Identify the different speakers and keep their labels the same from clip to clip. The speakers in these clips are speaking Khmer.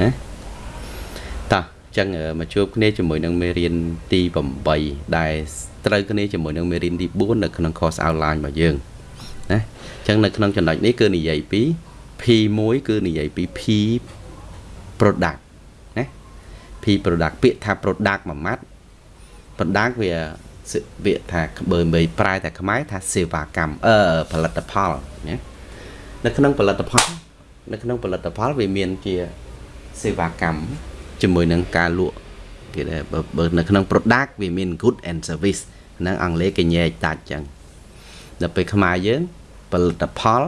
Speaker 1: ណាតោះចឹងមកជួបគ្នាជាមួយនឹងមេរៀនទី8ដែលត្រូវគ្នាជាមួយនឹងមេរៀនទី4នៅក្នុង course outline របស់យើងណាចឹងនៅក្នុងចំណុចនេះគឺនិយាយពី P1 គឺនិយាយពី P product ណា P product ពាក្យថា product មួយម៉ាត់ product វាវាថាបើមិនប្រែតែខ្មែរថាសេវាកម្មអឺផលិតផលណានៅក្នុងផលិតផលនៅក្នុងផលិតផលវាមានជា សេវាកម្មជាមួយនឹងការលក់គេថាបើនៅក្នុង product វាមាន good and service ហ្នឹងអង់គ្លេសគេញែកតាច់ចឹងដល់ពេលខ្មែរយើងផលិតផល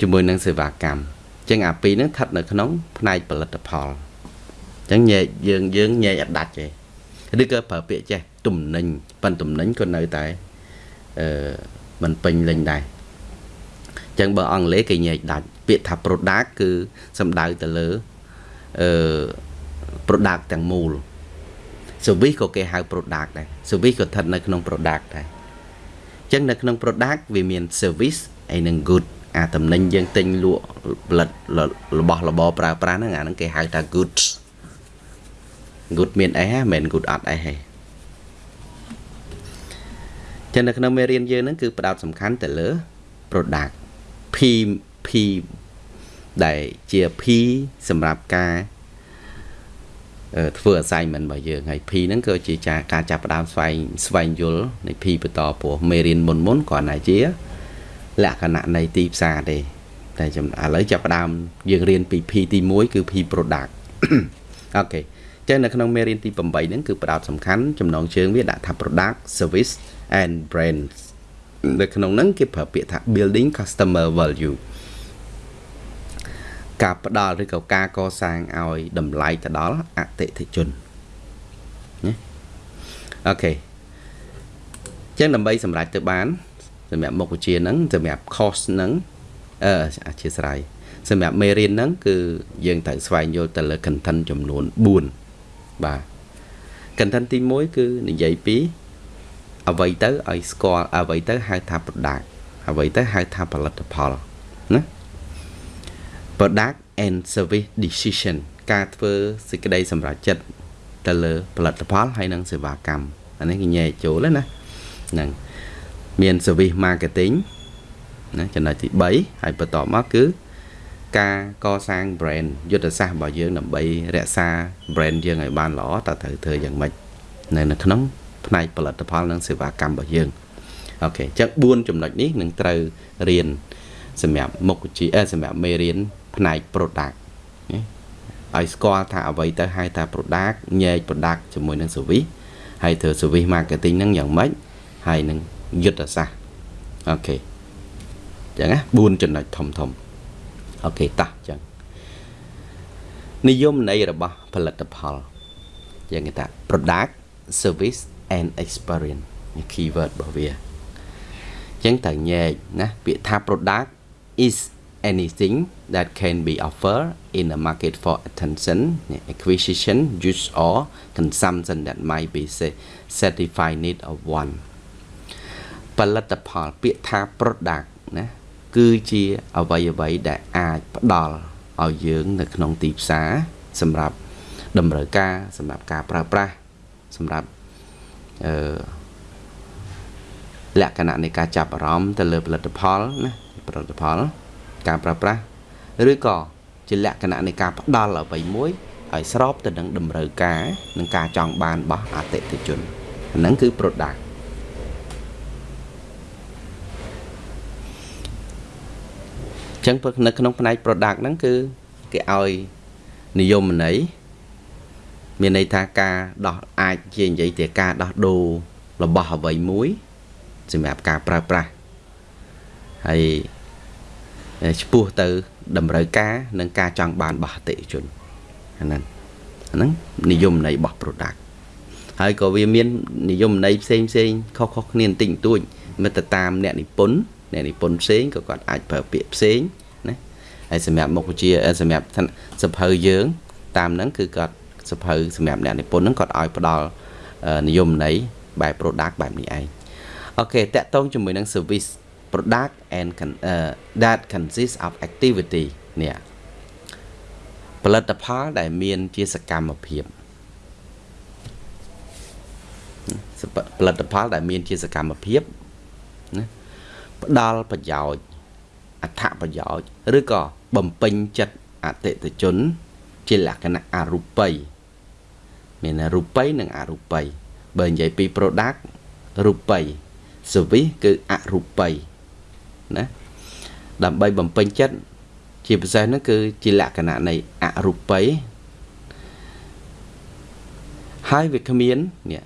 Speaker 1: ជាមួយនឹងសេវាកម្មចឹងអាពីរហ្នឹងស្ថិតនៅក្នុង ផ្នែកផលិតផលចឹងញែកយើងយើងញែកអត់ដាច់ទេឬក៏ប្រើពាក្យចេះទំនិញប៉ុន្តែទំនិញក៏នៅតែអឺមិនពេញលេញដែរចឹងបើអង់គ្លេសគេញែកដាច់ ពាក្យថា product គឺសំដៅទៅលើអឺ product ទាំងមូល service ក៏គេហៅ product ដែរ service ក៏ស្ថិតនៅក្នុង product ដែរអញ្ចឹងនៅក្នុង product វាមាន service ហើយនិង good អាតំណែងយើងទិញលក់ផលិតរបស់របរប្រើប្រាស់ហ្នឹងអាហ្នឹងគេហៅថា goods good មានអីហ៎មិនមែន good អត់អីហ៎ចឹងនៅក្នុងមេរៀនយើងហ្នឹងគឺផ្ដោតសំខាន់ទៅលើ product P P ដែលជា P សម្រាប់ការធ្វើ assignment របស់យើងហើយ P ហ្នឹងគឺជាការចាប់ផ្ដើមស្វែងស្វែងយល់នៃ P បន្តព្រោះមេរៀនមុនមុនគ្រាន់តែជា លក្ខណៈនៃទីផ្សារទេតែឥឡូវចាប់ផ្ដើមយើងរៀនពី P ទី1គឺ P product អូខេចឹងនៅក្នុងមេរៀនទី8ហ្នឹងគឺផ្ដោតសំខាន់ចំណងជើងវាដាក់ថា product service and brands នៅក្នុងហ្នឹងគេប្រើពាក្យថា building customer value ការផ្ដល់ឬក៏ការកសាងឲ្យតម្លៃទៅដល់អតិថិជនណាអូខេចឹងដើម្បីសម្រេចទៅបានសម្រាប់មុខវិជ្ជាហ្នឹងសម្រាប់ course ហ្នឹងអឺអធិស្ឋានសម្រាប់មេរៀនហ្នឹងគឺយើងត្រូវស្វែងយល់ទៅលើ content ចំនួន4បាទ content ទី1គឺនិយាយពីអ្វីទៅឲ្យស្គាល់អ្វីទៅហៅថា product អ្វីទៅហៅថាផលិតផលណា product and service decision ការធ្វើសេចក្តីសម្រេចចិត្តទៅលើផលិតផលហើយនិងសេវាកម្មអានេះគេញែកចូលណាហ្នឹងមាន service marketing ណាចំណុចទី3ហើយបន្តមកគឺការកសាង brand យុទ្ធសាស្ត្ររបស់យើងដើម្បីរក្សា brand យើងឲ្យបានល្អតើត្រូវធ្វើយ៉ាងម៉េចនៅនៅក្នុងផ្នែកផលិតផលនិងសេវាកម្មរបស់យើងអូខេអញ្ចឹង4ចំណុចនេះនឹងត្រូវរៀនសម្រាប់មុខវិជ្ជាសម្រាប់មេរៀន ផ្នែក product ណាឲ្យស្គាល់ថាអ្វីទៅហៅថា product ញែក product ជាមួយនឹង service ហើយធ្វើ service marketing ហ្នឹងយ៉ាងម៉េចហើយនឹងយុទ្ធសាស្ត្រអូខេអញ្ចឹងណា4ចំណុចធំធំអូខេតោះអញ្ចឹងនិយមន័យរបស់ផលិតផលយ៉ាងគេថា product service and experience keyword របស់វាអញ្ចឹងត្រូវញែកណាពាក្យថា product is anything that can be offered in a market for attention acquisition use or consumption that might be satisfied need of one ផលិតផលពាក្យថា product ណាគឺជាអ្វីអ្វីដែលអាចផ្ដល់ឲ្យយើង នៅក្នុងទីផ្សារសម្រាប់តម្រូវការសម្រាប់ការប្រើប្រាស់សម្រាប់អឺលក្ខណៈនៃការចាប់អារម្មណ៍ទៅលើផលិតផលណាផលិតផល ការប្រើប្រាស់ឬក៏ជាលក្ខណៈនៃការផ្ដល់អ្វីមួយឲ្យស្របទៅនឹងតម្រូវការនិងការចង់បានរបស់អតិថិជនហ្នឹងគឺ product ចឹងនៅក្នុងផ្នែក product ហ្នឹងគឺគេឲ្យនិយមន័យមានន័យថាការដោះអាចជានិយាយទៅការដោះដូររបស់អ្វីមួយសម្រាប់ការប្រើប្រាស់ហើយ ឆ្ពោះទៅតម្រូវការនិងការចង់បានរបស់អតិថិជនអាហ្នឹងអាហ្នឹងនិយមន័យរបស់ product ហើយក៏វាមាននិយមន័យផ្សេងផ្សេងខុសៗគ្នាបន្តិចបន្តួចមិនទៅតាមអ្នកនិពន្ធអ្នកនិពន្ធផ្សេងក៏គាត់អាចប្រើពាក្យផ្សេងណាហើយសម្រាប់មុខវិជ្ជាសម្រាប់សភៅយើង តាមហ្នឹងគឺគាត់សភៅសម្រាប់អ្នកនិពន្ធហ្នឹងគាត់ឲ្យផ្ដល់និយមន័យបែប product បែបនេះឯងអូខេតកតងជាមួយនឹង service product and uh, that consists of activity នេះផលិតផលដែលមានជាសកម្មភាពផលិតផលដែលមានជាសកម្មភាពណាផ្ដល់ប្រយោជន៍អត្ថប្រយោជន៍ឬក៏បំពេញចិត្តអតិថិជន ជាលក្ខណៈអរូបីមានរូបីនិងអរូបីបើនិយាយពី product រូបី service គឺអរូបី ណាដើម្បីបំពេញចិត្តជាពិសេសហ្នឹងគឺជាលក្ខណៈនៃអរូបីហើយវាគ្មាននេះ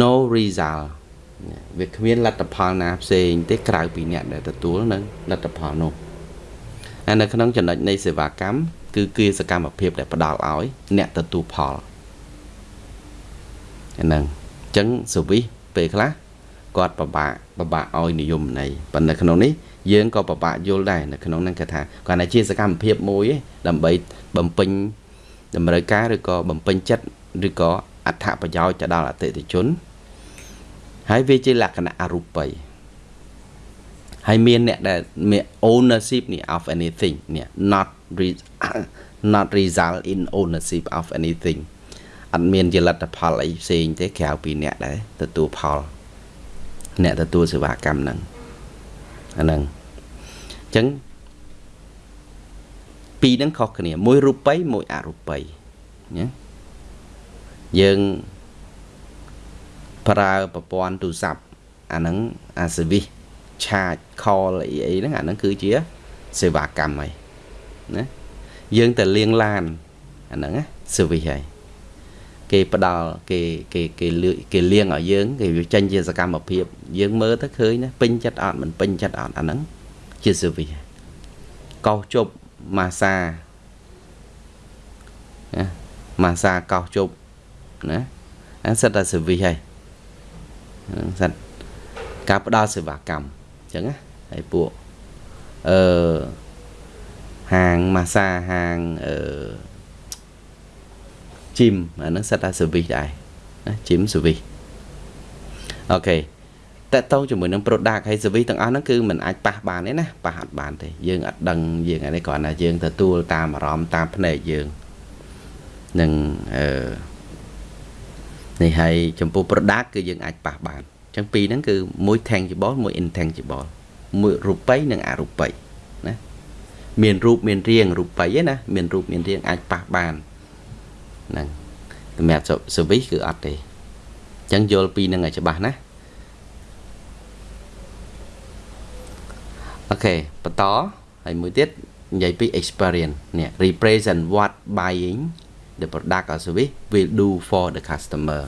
Speaker 1: no result វាគ្មានលទ្ធផលណាផ្សេងទេក្រៅពីអ្នកដែលទទួលនៅលទ្ធផលនោះហើយនៅក្នុងចំណុចនៃសេវាកម្មគឺគឺសកម្មភាពដែលផ្ដល់ឲ្យអ្នកទទួលផលអាហ្នឹងអញ្ចឹងសវិសពេលខ្លះ គាត់ពិបាកពិបាកឲ្យនិយមន័យប៉ុន្តែក្នុងនេះយើងក៏ពិបាកយល់ដែរនៅក្នុងហ្នឹងគេថាគាត់ថាជាសកម្មភាពមួយដើម្បីបំពេញតម្រូវការឬក៏បំពេញចិត្តឬក៏អត្ថប្រយោជន៍ទៅដល់អតិថិជន ហើយវាជាលក្ខណៈអរូបីហើយមានអ្នកដែលមាន ownership នេះ of anything នេះ not not result in ownership of anything អត់មានជាលទ្ធផលអីផ្សេងទេក្រៅពីអ្នកដែលទទួលផល អ្នកទទួលសេវាកម្មហ្នឹងអាហ្នឹងអញ្ចឹងពីរហ្នឹងខុសគ្នា មួយរូបិយមួយអរូបិយណាយើងប្រើប្រព័ន្ធទូរស័ព្ទអាហ្នឹងអាសេវីសឆាច call អីអីហ្នឹងអាហ្នឹងគឺជាសេវាកម្មហើយណាយើងទៅលាងឡានអាហ្នឹងណា service ហើយ គេផ្ដល់គេគេគេលឿគេលៀងឲ្យយើងគេវាចេញជាសកម្មភាពយើងមើលទៅឃើញណាពេញចិត្តអត់មិនពេញចិត្តអត់អាហ្នឹងជា service កោសជប់ម៉ាសាណាម៉ាសាកោសជប់ណាអាសិតតែ service ហើយសិតការផ្ដល់សេវាកម្មអញ្ចឹងណាហើយពួកអឺហាងម៉ាសាហាងអឺ ជីមអាហ្នឹងសិតតែ service ដែរណាជីម service អូខេតើតោជាមួយនឹង product ហើយ service ទាំងអស់ហ្នឹងគឺมันអាចប៉ះបានទេណាប៉ះអត់បានទេយើងអត់ដឹងយើងអានេះគ្រាន់តែយើងទទួលតាមអារម្មណ៍តាមភ្នែកយើងនឹងអឺនេះហើយចំពោះ product គឺយើងអាចប៉ះបានអញ្ចឹងពីរហ្នឹងគឺមួយ tangible មួយ intangible មួយរូបិយនិងអរូបិយណាមានរូបមានរាងរូបិយណាមានរូបមានរាងអាចប៉ះបាន ហ្នឹងសម្រាប់ service គឺអត់ទេអញ្ចឹងយល់ពីនឹងឲ្យច្បាស់ណាអូខេបន្តហើយមួយទៀតនិយាយពី experience នេះ represent what buying the product or service will do for the customer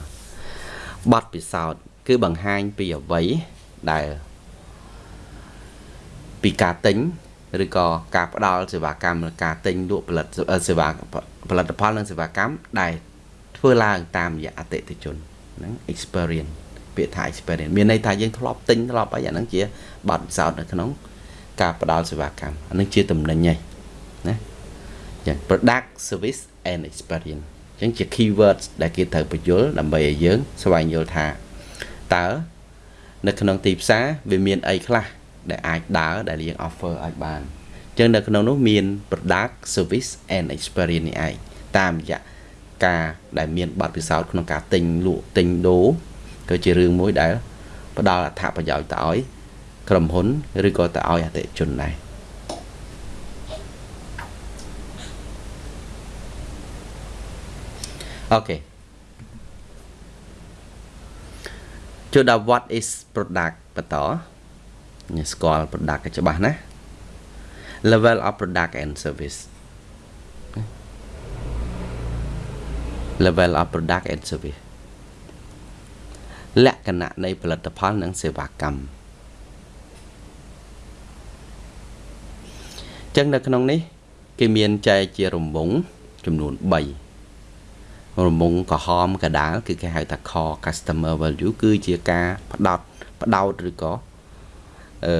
Speaker 1: បទពិសោធន៍គឺបង្ហាញពីអ្វីដែលពីការទិញ ឬក៏ការផ្ដល់សេវាកម្មការទិញលក់ផលិតសេវាផលិតផលនិងសេវាកម្មដែលធ្វើឡើងតាមរយៈអតិថិជនហ្នឹង experience ពាក្យថា experience មានន័យថាយើងធ្លាប់ទិញធ្លាប់អីអាហ្នឹងជាបទពិសោធន៍នៅក្នុង ការផ្ដល់សេវាកម្មអាហ្នឹងជាតំណែងហ្នឹងណាចឹង product service and experience ចឹងជា keywords ដែលគេត្រូវបញ្យល់ដើម្បីឲ្យយើង ស្វែងយល់ថាតើនៅក្នុងទីផ្សារវាមានអីខ្លះ ដែលអាចដើរដែលយើង offer អាចបានចឹងនៅក្នុងនោះមាន product service and experience នេះឯងតាមរយៈការដែលមានបទពិសោធន៍ក្នុងការទិញលក់ទិញដូរគឺជារឿងមួយដែលផ្ដល់អត្ថប្រយោជន៍ទៅឲ្យក្រុមហ៊ុនឬក៏ទៅឲ្យអតិថិជនដែរអូខេចូលដល់ what is product បន្ត ស្គាល់ product ឲ្យច្បាស់ណា level of product and service level of product and service លក្ខណៈនៃផលិតផលនិងសេវាកម្មចឹងនៅក្នុងនេះ គេមានចែកជារង្វង់ចំនួន3រង្វង់ក្រហមកដាល គឺគេហៅថា core customer value គឺជាការផ្ដោតផ្ដោតឬក៏ អឺ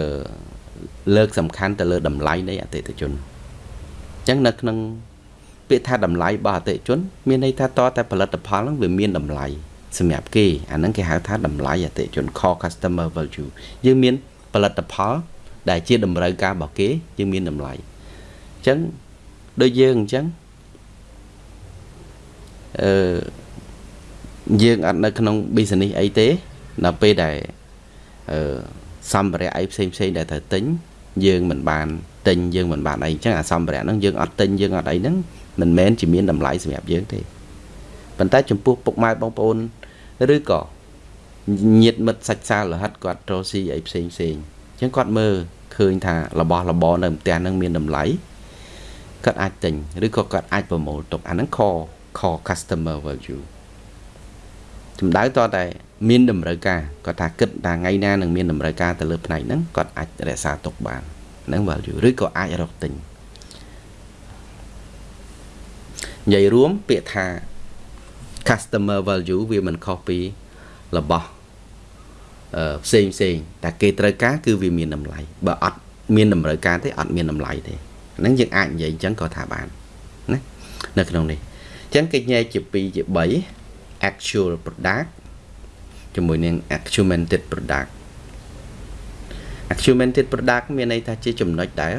Speaker 1: លើកសំខាន់ទៅលើតម្លៃនៃអតិថិជនអញ្ចឹងនៅក្នុងពាក្យថាតម្លៃរបស់អតិថិជន មានន័យថាតតែផលិតផលហ្នឹងវាមានតម្លៃសម្រាប់គេអាហ្នឹងគេហៅថាតម្លៃអតិថិជន core customer value យើងមានផលិតផល ដែលជាតម្រូវការរបស់គេយើងមានតម្លៃអញ្ចឹងដូចយើងអញ្ចឹងអឺយើងអត់នៅក្នុង business អីទេដល់ពេលដែលអឺ សម្ភារៈអីផ្សេងផ្សេងដែលត្រូវទិញយើងមិនបានទិញយើងមិនបានអីអញ្ចឹងអាសម្ភារៈហ្នឹងយើងអត់ទិញយើងអត់អីហ្នឹងមិនមែនជាមានតម្លៃសម្រាប់យើងទេប៉ុន្តែចំពោះពុកម៉ែបងប្អូនឬក៏ញាតិមិត្តសាច់សាលរហិតគាត់រកស៊ីអីផ្សេងផ្សេងអញ្ចឹងគាត់មើលឃើញថារបស់របរនៅផ្ទះហ្នឹងមានតម្លៃគាត់អាចទិញឬក៏គាត់អាចប្រមូលទុកអាហ្នឹង core core customer value ចំដៅតតែ មានតម្រូវការគាត់ថាគិតថាថ្ងៃណានឹងមានតម្រូវការទៅលើផ្នែកហ្នឹងគាត់អាចរក្សាទុកបានហ្នឹង value ឬក៏អាចរកទិញនិយាយរួមពាក្យថា customer value វាមិនខុសពីរបស់អឺផ្សេងផ្សេងតែគេត្រូវការគឺវាមានតម្លៃបើអត់មានតម្រូវការទេអត់មានតម្លៃទេហ្នឹងយើងអាចនិយាយអញ្ចឹងក៏ថាបានណានៅក្នុងនេះអញ្ចឹងគេញែកជា2ជា3 actual product ជាមួយនឹង accumulated product accumulated product មានន័យថាជាចំណុចដែល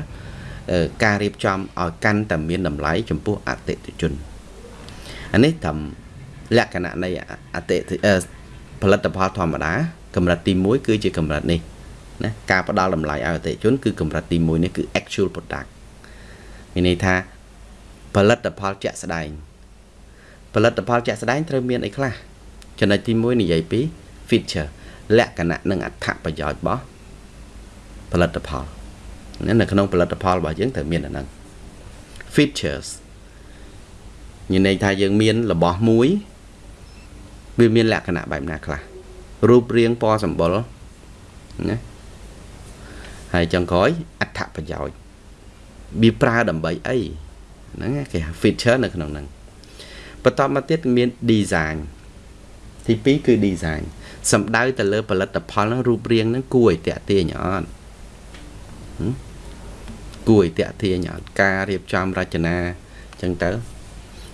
Speaker 1: ការរៀបចំឲ្យកាន់តែមានតម្លៃចំពោះអតិថិជនអានេះត្រឹមលក្ខណៈនៃអតិផលិតផលធម្មតាកម្រិតទី1គឺជាកម្រិតនេះណាការផ្ដល់តម្លៃឲ្យអតិថិជនគឺកម្រិតទី1នេះគឺ actual product មានន័យថាផលិតផលជាក់ស្ដែងផលិតផលជាក់ស្ដែងត្រូវមានអីខ្លះចំណុចទី1និយាយពី feature លក្ខណៈនិងអត្ថប្រយោជន៍របស់ផលិតផលនៅក្នុងផលិតផលរបស់យើងត្រូវមានអាហ្នឹង features មានន័យថាយើងមានរបស់មួយវាមានលក្ខណៈបែបណាខ្លះរូបរាងពណ៌សម្បុរណាហើយចុងក្រោយអត្ថប្រយោជន៍វាប្រើដើម្បីអីហ្នឹងគេហៅ feature នៅក្នុងហ្នឹងបន្តមកទៀតមាន design ទី2គឺ design សំដៅទៅលើផលិតផលហ្នឹងរូបរាងហ្នឹងគួរឲ្យតាក់ទាញអត់គួរឲ្យតាក់ទាញអត់ការរៀបចំរចនាអញ្ចឹងទៅ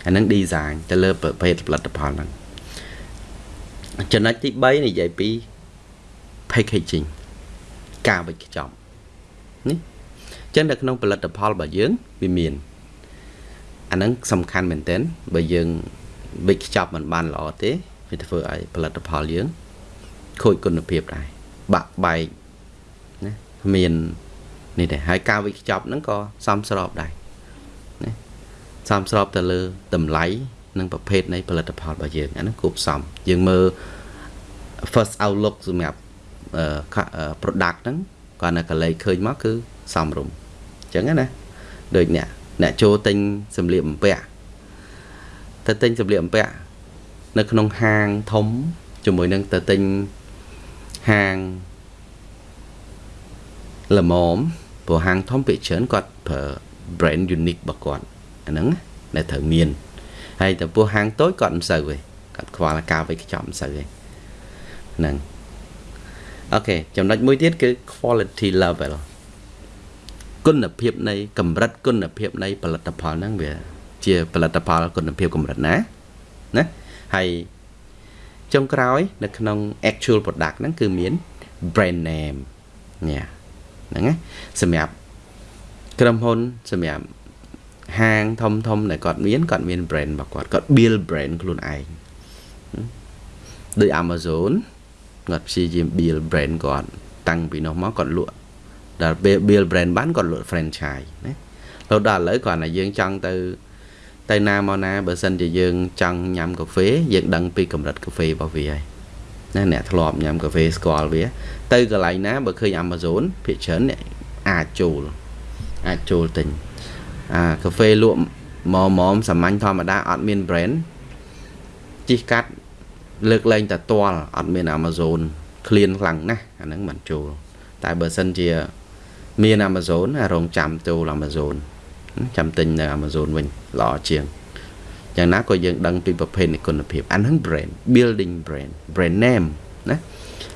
Speaker 1: អាហ្នឹង design ទៅលើប្រភេទផលិតផលហ្នឹងចំណុចទី3និយាយពី packaging ការវេចខ្ចប់នេះចឹងនៅក្នុងផលិតផលរបស់យើងវាមានអាហ្នឹងសំខាន់មែនទែនបើយើងវេចខ្ចប់មិនបានល្អទេវាធ្វើឲ្យផលិតផលយើង ខូចគុណភាពដែរបាក់បែកណាមាននេះដែរហើយការវេចខ្ចប់ហ្នឹងក៏សមស្របដែរណាសមស្របទៅលើតម្លៃនិងប្រភេទនៃផលិតផលរបស់យើងអាហ្នឹងគួបផ្សំយើងមើល first outlook សម្រាប់ product ហ្នឹងគាត់នៅកលេចឃើញមកគឺសមរម្យអញ្ចឹងណាដូចអ្នកអ្នកចូលទិញសម្លៀកបំពាក់ទៅទិញសម្លៀកបំពាក់នៅក្នុងហាងធំជាមួយនឹងទៅទិញ ហាងល្មមព្រោះហាងធំពេកច្រើនគាត់ប្រើ brand unique របស់គាត់អាហ្នឹងដែលត្រូវមានហើយចំពោះហាងតូចគាត់មិនសូវទេគាត់ខ្វល់ការវេចខ្ចប់មិនសូវទេហ្នឹងអូខេចំណុចមួយទៀតគឺ quality level គុណភាពនៃកម្រិតគុណភាពនៃផលិតផលហ្នឹងវា ជាផលិតផលគុណភាពកម្រិតណាណាហើយ ចុងក្រោយ នៅក្នុង actual product ហ្នឹងគឺមាន brand name ញ៉ាហ្នឹងណាសម្រាប់ក្រុមហ៊ុនសម្រាប់ហាងធំធំដែលគាត់មានគាត់មាន brand របស់គាត់គាត់ build brand ខ្លួនឯងដូច Amazon គាត់ព្យាយាម build brand គាត់តាំងពីនោះមកគាត់លក់ដល់ពេល build brand បានគាត់លក់ franchise ណារហូតដល់ឥឡូវគាត់ថាយើងចង់ទៅ ទៅណាមកណាបើសិនជាយើងចង់ញ៉ាំកាហ្វេយើងដឹងពីកម្រិតកាហ្វេរបស់វាហើយណាអ្នកធ្លាប់ញ៉ាំកាហ្វេស្គាល់វា ទៅកន្លែងណាបើឃើញ Amazon ភាគច្រើនអ្នកអាចចូលអាចចូលទិញអាកាហ្វេលក់មកមកសាមញ្ញធម្មតាអត់មាន brand ជីកកាត់លើកលែងតែទាល់អត់មាន Amazon ឃ្លានខ្លាំងណាស់អាហ្នឹងមិនចូល តែបើសិនជាមាន Amazon រងចាំចូល Amazon ចាំទិញនៅ Amazon វិញល្អជាងយ៉ាងណាក៏យើងដឹងពីប្រភេទនៃគុណភាពអាហ្នឹង brand building brand brand name ណា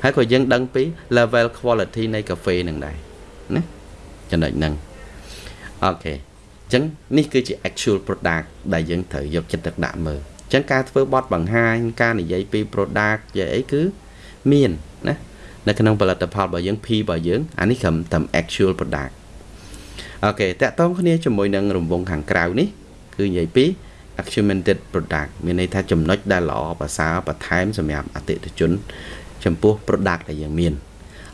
Speaker 1: ហើយក៏យើងដឹងពី level quality នៃកាហ្វេនឹងដែរណាចំណុចហ្នឹងអូខេអញ្ចឹងនេះគឺជា actual product ដែលយើងត្រូវយកចិត្តទុកដាក់មើលអញ្ចឹងការធ្វើបទបង្ហាញការនិយាយពី product និយាយអីគឺមានណានៅក្នុងផលិតផលរបស់យើង P របស់យើងអានេះត្រឹមតែ actual product អូខេតកតងគ្នាជាមួយនឹងរង្វង់ខាងក្រៅនេះគឺនិយាយពី augmented product មានន័យថាចំណុចដែលល្អប្រសើរបន្ថែមសម្រាប់អតិថិជន ចំពោះ product ដែលយើងមាន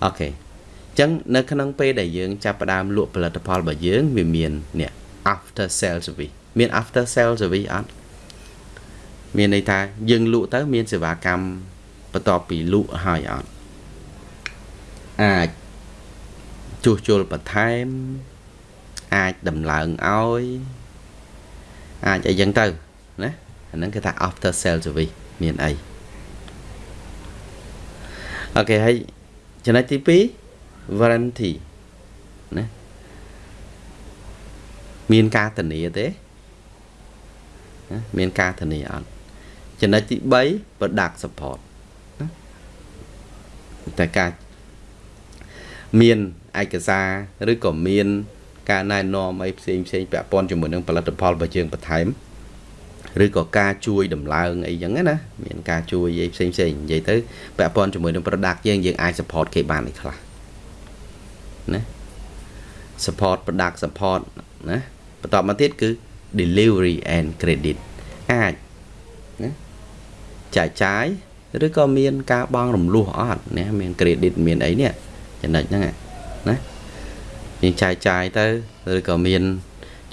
Speaker 1: អូខេអញ្ចឹងនៅក្នុងពេលដែលយើងចាប់ផ្ដើមលក់ផលិតផលរបស់យើងវាមាននេះ after sale service មាន after sale service អត់មានន័យថាយើងលក់ទៅមានសេវាកម្មបន្ទាប់ពីលក់ហើយអត់អាចជួសជុលបន្ថែម អាចដំឡើងឲ្យអាចអីចឹងទៅណាអាហ្នឹងគេថា after sale service មានអីអូខេហើយចំណុចទី2 warranty ណាមានការធានាទេណាមានការធានាអត់ចំណុចទី3 product support ណាតែការមានឯកសារឬក៏មាន ការណែនាំអីផ្សេងផ្សេងពាក់ព័ន្ធជាមួយនឹងផលិតផលរបស់យើងបន្ថែមឬក៏ការជួយដំឡើងអីចឹងណាមានការជួយអីផ្សេងផ្សេងនិយាយទៅពាក់ព័ន្ធជាមួយនឹង product យើងយើងអាច support គេបានឯខ្លះណា support product support ណាបន្តមកទៀតគឺ delivery and credit អាចណាចែកចាយឬក៏មានការបង់រំលោះអត់ណាមាន credit មានអីនេះចំណុចហ្នឹងណា យើងចែកចាយទៅឬក៏មាន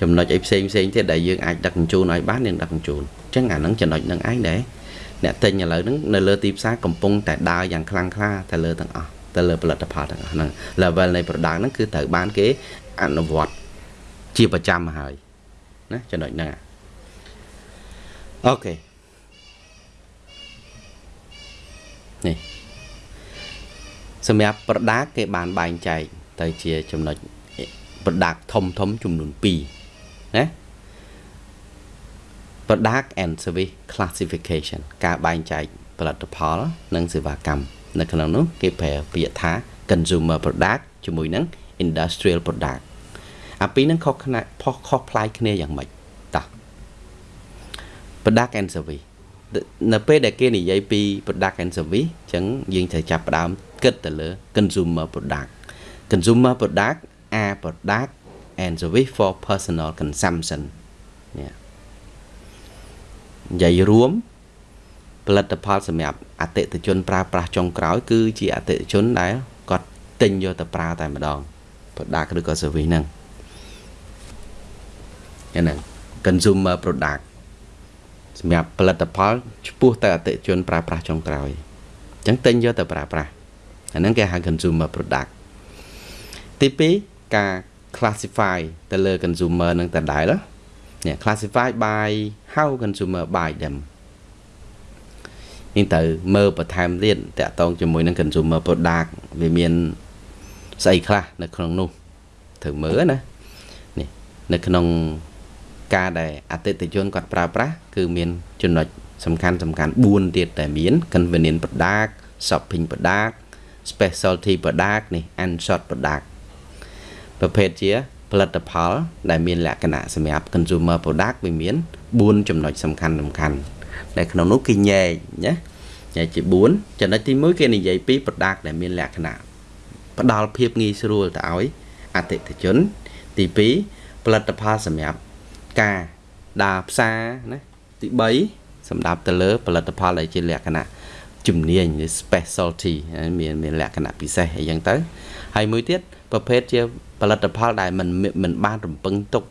Speaker 1: ចំណុចអីផ្សេងផ្សេងទៀតដែលយើងអាចដឹកជញ្ជូនឲ្យបានយើងដឹកជញ្ជូនអញ្ចឹងអាហ្នឹងចំណុចហ្នឹងឯងដែរអ្នកទិញឥឡូវហ្នឹងនៅលើទីផ្សារកំពុងតែដើរយ៉ាងខ្លាំងក្លាទៅលើទាំងអស់ទៅលើផលិតផលទាំងអស់ហ្នឹង level នៃ product ហ្នឹងគឺត្រូវបានគេអនុវត្តជាប្រចាំមកហើយណាចំណុចហ្នឹងអូខេនេះសម្រាប់ product គេបានបែងចែកទៅជាចំណុច product ធំធំចំនួន2ណា product and service classification ការបែងចែកផលិតផល និងសេវាកម្មនៅក្នុងនោះគេប្រើពាក្យថា consumer product ជាមួយនឹង industrial product អាពីរហ្នឹងខុសខ្នាតផុសខុសប្លែកគ្នាយ៉ាងម៉េចតោះ product and service នៅពេលដែលគេនិយាយពី product and service អញ្ចឹងយើងត្រូវចាប់ផ្ដើមគិតទៅលើ consumer product consumer product are product and service for personal consumption នេះនិយាយរួមផលិតផលសម្រាប់អតិថិជនប្រើប្រាស់ចុងក្រោយ គឺជាអតិថិជនដែលគាត់ទិញយកទៅប្រើតែម្ដង product ឬក៏ service ហ្នឹងហ្នឹង consumer product សម្រាប់ផលិតផលឆ្ពោះទៅអតិថិជនប្រើប្រាស់ចុងក្រោយអញ្ចឹងទិញយកទៅប្រើប្រាស់អាហ្នឹងគេហៅ consumer product ទី2 ការ classify ទៅលើ consumer នឹងតដែលនេះ classify by how consumer buy them នេះទៅមើលបន្ថែមទៀតតកតងជាមួយនឹង consumer product វាមានស្អីខ្លះនៅក្នុងនោះត្រូវមើលណានេះនៅក្នុងការដែលអតិថិជនគាត់ប្រើប្រាស់គឺមានចំណុចសំខាន់សំខាន់4ទៀតតែមាន convenient product shopping product specialty product នេះ and short product ប្រភេទជាផលិតផល ដែលមានលក្ខណៈសម្រាប់ consumer product វាមាន4ចំណុចសំខាន់សំខាន់ដែលក្នុងនោះគេញែកណាញែកជា4ចំណុចទី1គេនិយាយពី product ដែលមានលក្ខណៈផ្ដល់ភាពងាយស្រួលទៅឲ្យអតិថិជន ទី2ផលិតផលសម្រាប់ការដើរផ្សារណាទី3សម្រាប់ទៅលើ ផលិតផលដែលជាលក្ខណៈជំនាញឬ specialty មានមានលក្ខណៈពិសេសអីចឹងទៅ ហើយមួយទៀតប្រភេទជាផលិតផលដែលមិនមិនបានរំពឹងទុក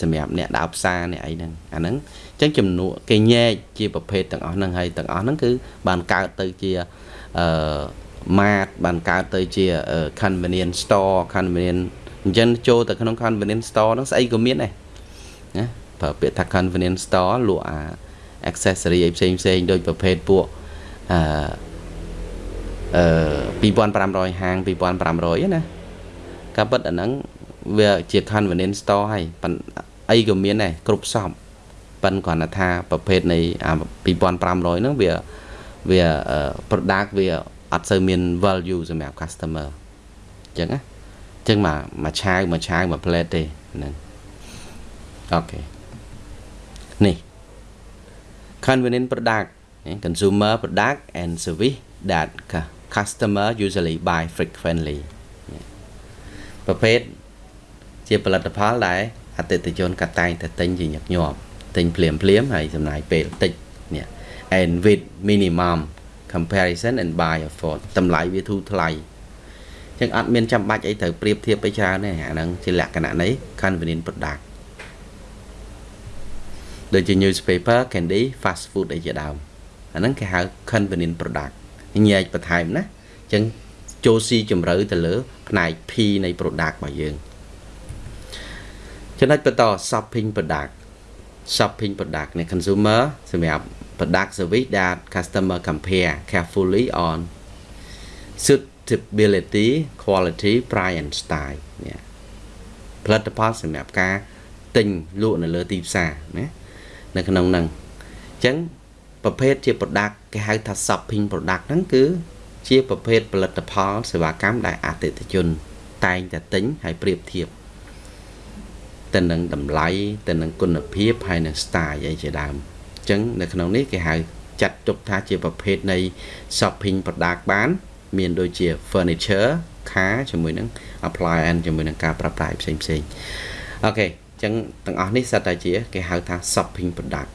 Speaker 1: សម្រាប់អ្នកដើរផ្សារអ្នកអីហ្នឹងអាហ្នឹងអញ្ចឹងចំនួនគេញែកជាប្រភេទទាំងអស់ហ្នឹងហើយទាំងអស់ហ្នឹងគឺបានកើតទៅជាអឺ mart បានកើតទៅជា convenience store convenience អញ្ចឹងចូលទៅក្នុង convenience store ហ្នឹងស្អីក៏មានដែរណាប្រើពាក្យថា convenience store លក់អា accessory អីផ្សេងផ្សេងដូចប្រភេទពួកអឺ អឺ2500ហាង2500ណាការពិតអាហ្នឹងវាជា convenience store ហើយអីក៏មានដែរគ្រប់សពប៉ិនគ្រាន់តែថាប្រភេទនៃ2500ហ្នឹងវាវា product វាអត់សូវមាន value សម្រាប់ customer អញ្ចឹងណាអញ្ចឹងមកមួយឆាវមួយឆាវមួយ plate ទេហ្នឹងអូខេនេះ convenient product consumer product and service that customer usually buy frequently ប្រភេទជាផលិតផលដែលអតិថិជនក៏តែងតែទិញជាញឹកញាប់ទិញភ្លាមភ្លាមហើយចំណាយពេលតិចនេះ and with minimum comparison and buy afford តម្លៃវាធូរថ្លៃចឹងអត់មានចាំបាច់អីត្រូវប្រៀបធៀបទៅច្រើនទេអាហ្នឹងជាលក្ខណៈនៃ convenient product ដូចជា newspaper candy fast food អីជាដើមអាហ្នឹងគេហៅ convenient product ញែកបន្ថែមណាអញ្ចឹងចូលស៊ីជម្រៅទៅលើ ផ្នែក P នៃ product របស់យើងចំណុចបន្ត shopping product shopping product នៃ consumer សម្រាប់ product service that customer compare carefully on suitability quality price and style នេះផលិតផលសម្រាប់ការទិញលក់នៅលើទីផ្សារណានៅក្នុងហ្នឹងអញ្ចឹង ប្រភេទជា product គេហៅថា shopping product ហ្នឹងគឺជាប្រភេទផលិតផលសេវាកម្មដែលអតិថិជន តែងតែទិញហើយប្រៀបធៀបទៅនឹងតម្លៃទៅនឹងគុណភាពហើយនឹង style អីជាដើមអញ្ចឹងនៅក្នុងនេះគេហៅចាត់ទុកថាជាប្រភេទនៃ shopping product បាន មានដូចជា furniture car ជាមួយនឹង appliance ជាមួយនឹងការប្រើប្រាស់ផ្សេងផ្សេងអូខេអញ្ចឹងទាំងអស់នេះសិតតែជា គេហៅថា shopping product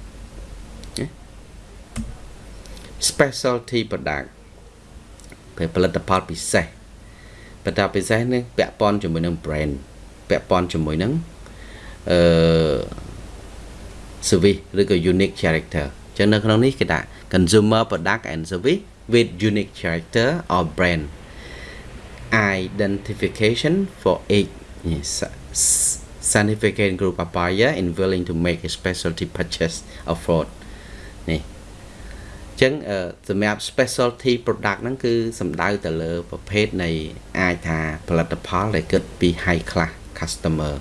Speaker 1: specialty product ពេលផលិតផលពិសេសបន្តពិសេសនេះពាក់ព័ន្ធជាមួយនឹង brand ពាក់ព័ន្ធជាមួយនឹងអឺ service ឬក៏ unique character ចឹងនៅក្នុងនេះគេថា consumer product and service with unique character or brand identification for each yes, significant group of buyer in willing to make a specialty purchase of fraud នេះ ចឹងសម្រាប់ specialty product ហ្នឹងគឺសំដៅទៅលើប្រភេទនៃអាចថាផលិតផលដែលគិតពី high class customer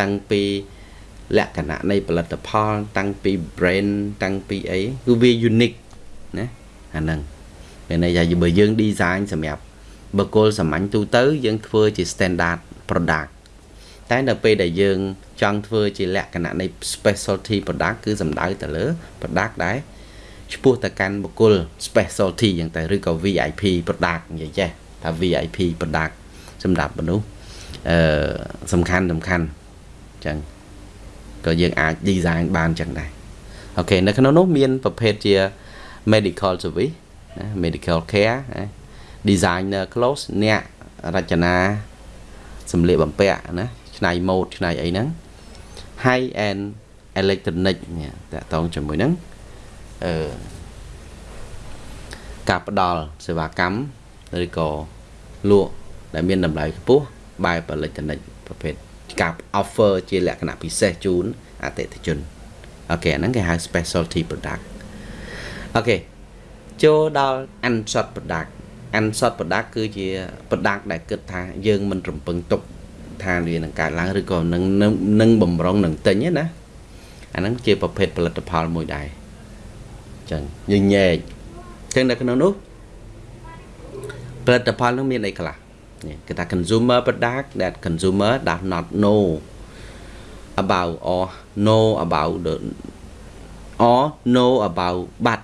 Speaker 1: តាំងពីលក្ខណៈនៃផលិតផល តាំងពី brand តាំងពីអីគឺវា unique ណាអាហ្នឹងពេលន័យថាបើយើង design សម្រាប់បុគ្គលសាមញ្ញទូទៅ យើងធ្វើជា standard product តែនៅពេលដែលយើងចង់ធ្វើជាលក្ខណៈនៃ specialty product គឺសំដៅទៅលើ product ដែល ឈ្មោះទៅកាន់បុគ្គល specialty យ៉ាងទៅឬក៏ VIP product និយាយចេះថា VIP product សម្រាប់មនុស្សអឺសំខាន់សំខាន់អញ្ចឹងក៏យើងអាច design បានអញ្ចឹងដែរអូខេនៅក្នុងនោះមានប្រភេទជា medical service ណា medical care ណា designer clothes អ្នករចនាសម្លៀកបំពាក់ណាឆ្នៃម៉ូដឆ្នៃអីហ្នឹង high end electronic នេះតកតងជាមួយហ្នឹង អឺការផ្ដល់សេវាកម្មឬក៏លក់ដែលមានតម្លៃខ្ពស់បែបអេឡិចត្រូនិកប្រភេទការ offer ជាលក្ខណៈពិសេសជូនអតិថិជនអូខេហ្នឹងគេហៅ specialty product អូខេចូលដល់ unshot product unshot product គឺជា product ដែលគិតថាយើងមិនរំពឹងទុកថាវានឹងកើតឡើងឬក៏នឹងនឹងបំរុងនឹងទិញណាអាហ្នឹងជាប្រភេទផលិតផលមួយដែរ ចឹងយើងញែកចឹងនៅក្នុងនោះផលិតផលនោះមានអីខ្លះនេះគេថា consumer product that consumer does not know about or know about the or know about but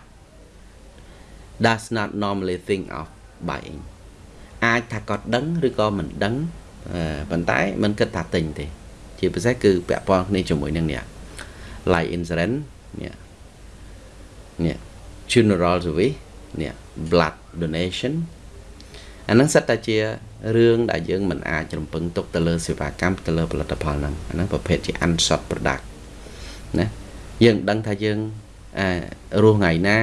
Speaker 1: does not normally think of buying អាចថាគាត់ដឹងឬក៏មិនដឹងប៉ុន្តែមិនគិតថាទិញទេ ជាពិសេសគឺពាក់ព័ន្ធគ្នាជាមួយនឹងនេះ life insurance នេះ នេះ funeral service នេះ blood donation អាហ្នឹងសិតតែជារឿងដែលយើងមិនអាចរំពឹងទុកទៅលើសេវាកម្មទៅលើផលិតផលហ្នឹងអាហ្នឹងប្រភេទជា unshot product ណាយើងដឹងថាយើងអឺរស់ថ្ងៃណា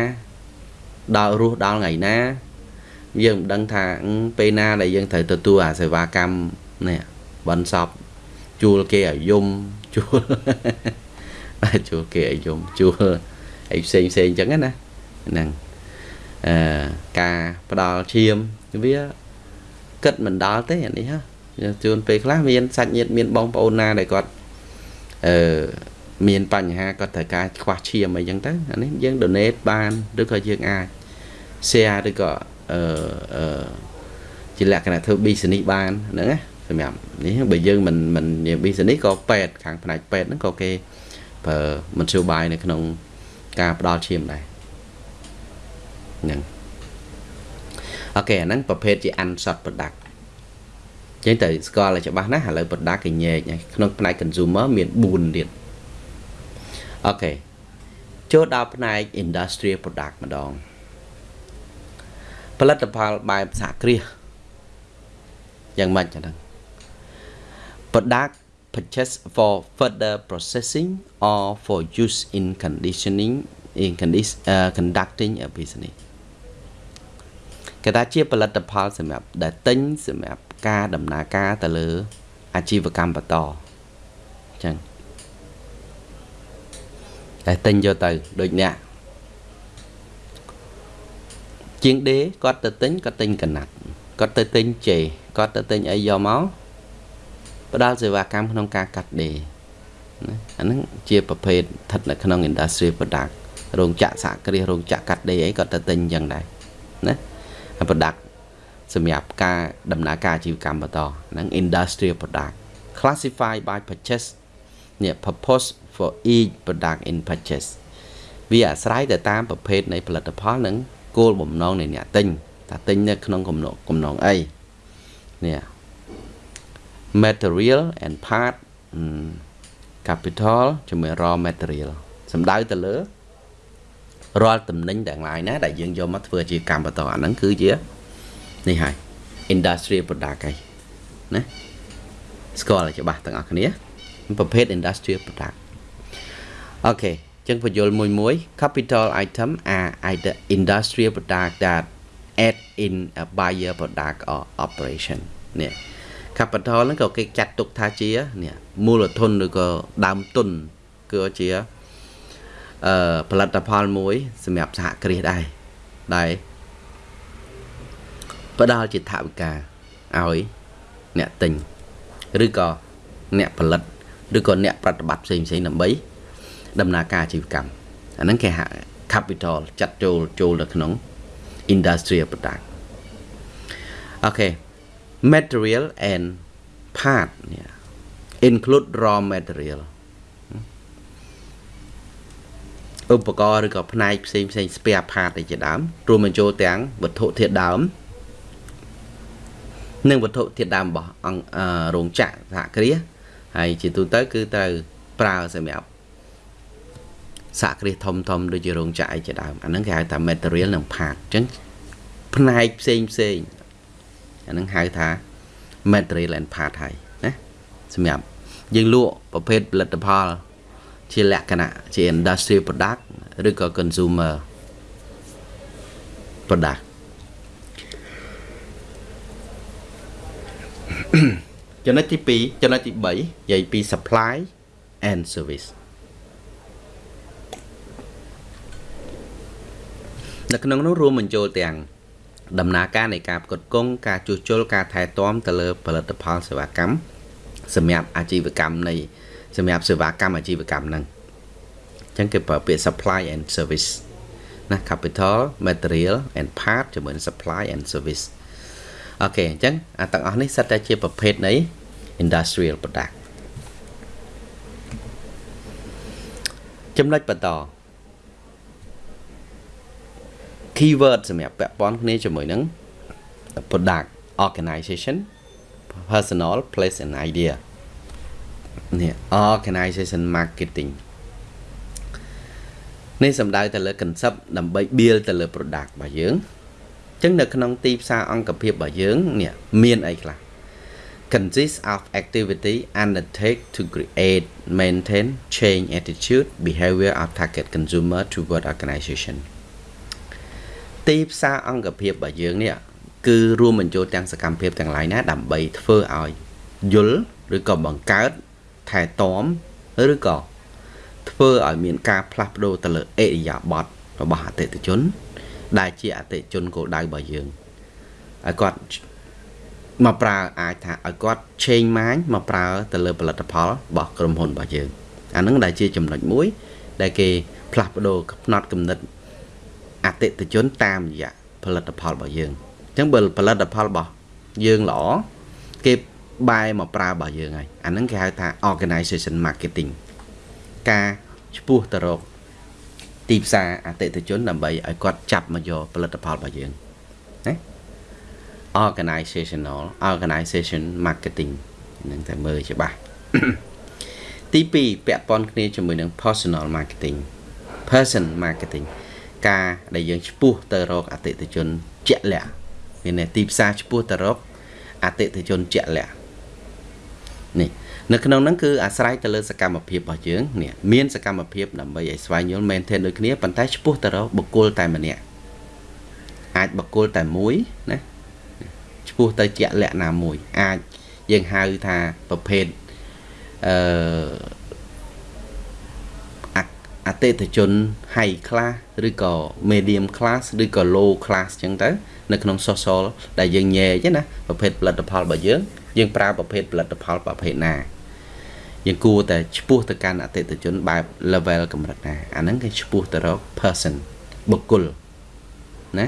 Speaker 1: ដល់រស់ដល់ថ្ងៃណាយើងមិនដឹងថាពេលណាដែលយើងត្រូវទទួលអាសេវាកម្មនេះបនសពជួលគេឲ្យយំជួលជួលគេឲ្យយំជួល អីផ្សេងផ្សេងអញ្ចឹងណាហ្នឹងអឺការផ្ដល់ឈាមវាគិតមិនដល់ទេអានេះហ៎ជួនពេលខ្លះមានសាច់ញាតិមានបងប្អូនណាដែលគាត់អឺមានបញ្ហាគាត់ត្រូវការខ្វះឈាមអីចឹងទៅអានេះយើង donate បានឬក៏យើងអាច share ឬក៏អឺអឺជាលក្ខណៈធ្វើ business បានហ្នឹងណាសម្រាប់នេះបើយើងមិនមិននិយាយ business ក៏ពេទ្យខាងផ្នែកពេទ្យហ្នឹងក៏គេប្រើមធ្យោបាយនៅក្នុង ការផ្ដល់ឈាមដែរហ្នឹងokay អាហ្នឹងប្រភេទជា unsought product ចឹងទៅស្គាល់ឲ្យច្បាស់ណាស់ឥឡូវ product គេញែកក្នុងផ្នែក consumer មាន4ទៀត okay ចូលដល់ផ្នែក industrial product ម្ដងផលិតផលបែបសហគ្រាសយ៉ាងម៉េចចឹង product purchase for further processing or for use in conducting in condition uh, conducting a business គេថាជាផលិតផលសម្រាប់ដែលទិញសម្រាប់ការដំណើរការទៅលើ អាជីវកម្មបន្តអញ្ចឹងតែទិញយកទៅដូចអ្នកជាងដេគាត់ទៅទិញគាត់ទិញកណាត់គាត់ទៅទិញជេគាត់ទៅទិញអីយកមក ផ្ដល់សេវាកម្មក្នុងការកាត់ដេរណាអាហ្នឹងជាប្រភេទស្ថិតនៅក្នុង industry product រោងចក្រសហគ្រាសរោងចក្រកាត់ដេរអីក៏ទៅទិញអញ្ចឹងដែរណា product សម្រាប់ការដំណើរការអាជីវកម្មបន្តហ្នឹង industrial product classified by purchase នេះ purpose for each product in purchase វាអាស្រ័យទៅតាមប្រភេទនៃផលិតផលនិងគោលបំណងនៃអ្នកទិញថាទិញនៅក្នុងកំណងកំណងអីនេះ material and part capital ជាមួយ raw material សំដៅទៅលើរាល់តំណែងទាំងឡាយណាដែលយើងយកមកធ្វើជាកម្មបន្តអាហ្នឹងគឺជានេះហើយ industrial product ហើយណាស្គាល់ច្បាស់ទាំងអស់គ្នាប្រភេទ industrial product អូខេចឹងបញ្យលមួយមួយ capital item are either industrial product that add in a buyer product or operation នេះ capital ហ្នឹងក៏គេចាត់ទុកថាជានេះមូលធនឬក៏ដើមទុនគឺជាអឺផលិតផលមួយ សម្រាប់សហគ្រាសដែរដែលផ្ដល់ជាថវិកាឲ្យអ្នកទិញឬក៏អ្នកផលិតឬក៏អ្នកប្រតិបត្តិផ្សេងផ្សេងដើម្បីដំណើរការអាជីវកម្មអាហ្នឹងគេហៅ capital ចាត់ចូលចូលនៅក្នុង industrial product អូខេ material and part នេះ include raw material ឧបករណ៍ឬក៏ផ្នែកផ្សេងផ្សេង spare part ឯជាដើមរួមបញ្ចូលទាំងវត្ថុធាតុដើមនិងវត្ថុធាតុដើមរបស់អង្គរោងចក្រសហគ្រាសហើយជាទូទៅគឺត្រូវប្រើសម្រាប់សហគ្រាសធំធំដូចជារោងចក្រអីជាដើមអាហ្នឹងគេហៅថា material និង part អញ្ចឹងផ្នែកផ្សេងផ្សេង អាហ្នឹងហៅថា material and part ហើយណាសម្រាប់យើងលក់ប្រភេទផលិតផល ជាលក្ខណៈជា industrial product ឬក៏ consumer product ចំណុចទី2ចំណុចទី3និយាយពី supply and service នៅក្នុងនោះរួមបញ្ចូលទាំង ដំណើរការនៃការផ្គត់ផ្គង់ការជួសជុលការថែទាំទៅលើផលិតផលសេវាកម្មសម្រាប់អាជីវកម្មនៃសម្រាប់សេវាកម្មអាជីវកម្មហ្នឹងអញ្ចឹងគេប្រើពាក្យ supply and service ណា capital material and part ជាមួយនឹង supply and service អូខេអញ្ចឹងអាទាំងអស់នេះសិតតែជាប្រភេទនៃ industrial product ចំណុចបន្ត keyword សម្រាប់ពាក់ព័ន្ធគ្នាជាមួយនឹង product organization personal place and idea នេះ organization marketing នេះសំដៅទៅលើ concept ដើម្បី build ទៅលើ product របស់យើងអញ្ចឹងនៅក្នុងទីផ្សារអង្គភាពរបស់យើងនេះមានអីខ្លះ consists of activity undertake to create maintain change attitude behavior of target consumer toward organization ទីផ្សារអង្គភាពរបស់យើងនេះគឺរួមបញ្ចូលទាំងសកម្មភាពទាំងឡាយណា ដើម្បីធ្វើឲ្យយល់ឬក៏បង្កើតថែទាំឬក៏ធ្វើឲ្យមានការផ្លាស់ប្ដូរទៅលើអេរិយាបថរបស់អតិថិជន ដែលជាអតិថិជនគោលដៅរបស់យើងឲ្យគាត់មកប្រើអាចថាឲ្យគាត់ change mind មកប្រើទៅលើផលិតផលរបស់ក្រុមហ៊ុនរបស់យើងអាហ្នឹងដែលជាចំណុចមួយ ដែលគេផ្លាស់ប្ដូរផ្នត់គំនិត អតិថិជនតាមរយៈផលិតផលរបស់យើងអញ្ចឹងបើផលិតផលរបស់យើងល្អគេបែរមកប្រើរបស់យើងហើយអាហ្នឹងគេហៅថា organization marketing ការឈ្មោះទៅរកទីផ្សារអតិថិជនដើម្បីឲ្យគាត់ចាប់មកយកផលិតផលរបស់យើងណា organizational organization marketing នឹងតែមើលច្បាស់ទី2ពាក់ព័ន្ធគ្នាជាមួយនឹង personal marketing person marketing ការដែលយើងឈ្មោះទៅរកអតិថិជនជាក់លាក់មានន័យទីផ្សារឈ្មោះទៅរកអតិថិជនជាក់លាក់នេះនៅក្នុងហ្នឹងគឺអាស្រ័យទៅលើសកម្មភាពរបស់យើងនេះមានសកម្មភាពដើម្បីឲ្យស្វែងយល់ maintain ដូចគ្នាប៉ុន្តែឈ្មោះទៅរកបុគ្គលតែម្នាក់អាចបុគ្គលតែមួយណាឈ្មោះទៅជាក់លាក់ណាមួយ អាចយើងហៅថាប្រភេទអឺ អតិថិជន high class ឬក៏ medium class ឬក៏ low class អញ្ចឹងទៅនៅក្នុង social ដែលយើងញែកណាប្រភេទផលិតផលរបស់យើងយើងប្រើប្រភេទផលិតផលប្រភេទណាយើងគួរតែឈ្មោះទៅកាន់អតិថិជនបែប level កម្រិតណាអាហ្នឹងគេឈ្មោះទៅរក person បុគ្គលណា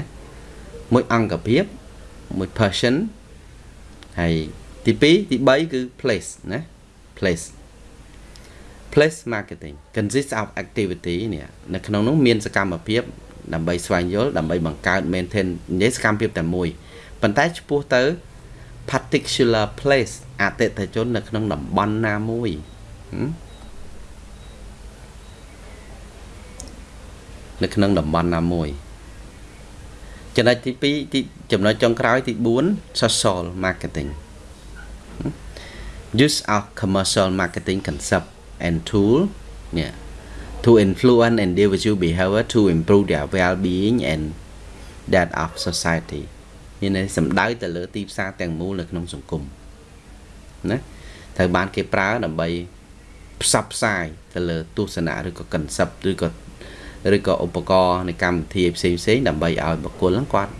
Speaker 1: មួយអង្គភាពមួយ person ហើយទី2ទី3គឺ place ណា place place marketing consists of activity នេះនៅក្នុងនោះមានសកម្មភាពដើម្បីស្វែងយល់ដើម្បីបង្កើត maintain និយាយសកម្មភាពតែមួយប៉ុន្តែចំពោះទៅ particular place អតិថិជននៅក្នុងតំបន់ណាមួយនៅក្នុងតំបន់ណាមួយចំណុចទី2ទីចំណុចចុងក្រោយទី4 social marketing use of commercial marketing concept and tool នេះ to influence individual behavior to improve their well-being and that of society មានន័យសំដៅទៅលើទីផ្សារទាំងមូលនៅក្នុងសង្គមណាត្រូវបានគេប្រើដើម្បីផ្សព្វផ្សាយទៅលើទស្សនៈឬក៏ concept ឬក៏ឬក៏ឧបករណ៍នៃកម្មវិធីផ្សេងផ្សេងដើម្បីឲ្យបុគ្គលហ្នឹងគាត់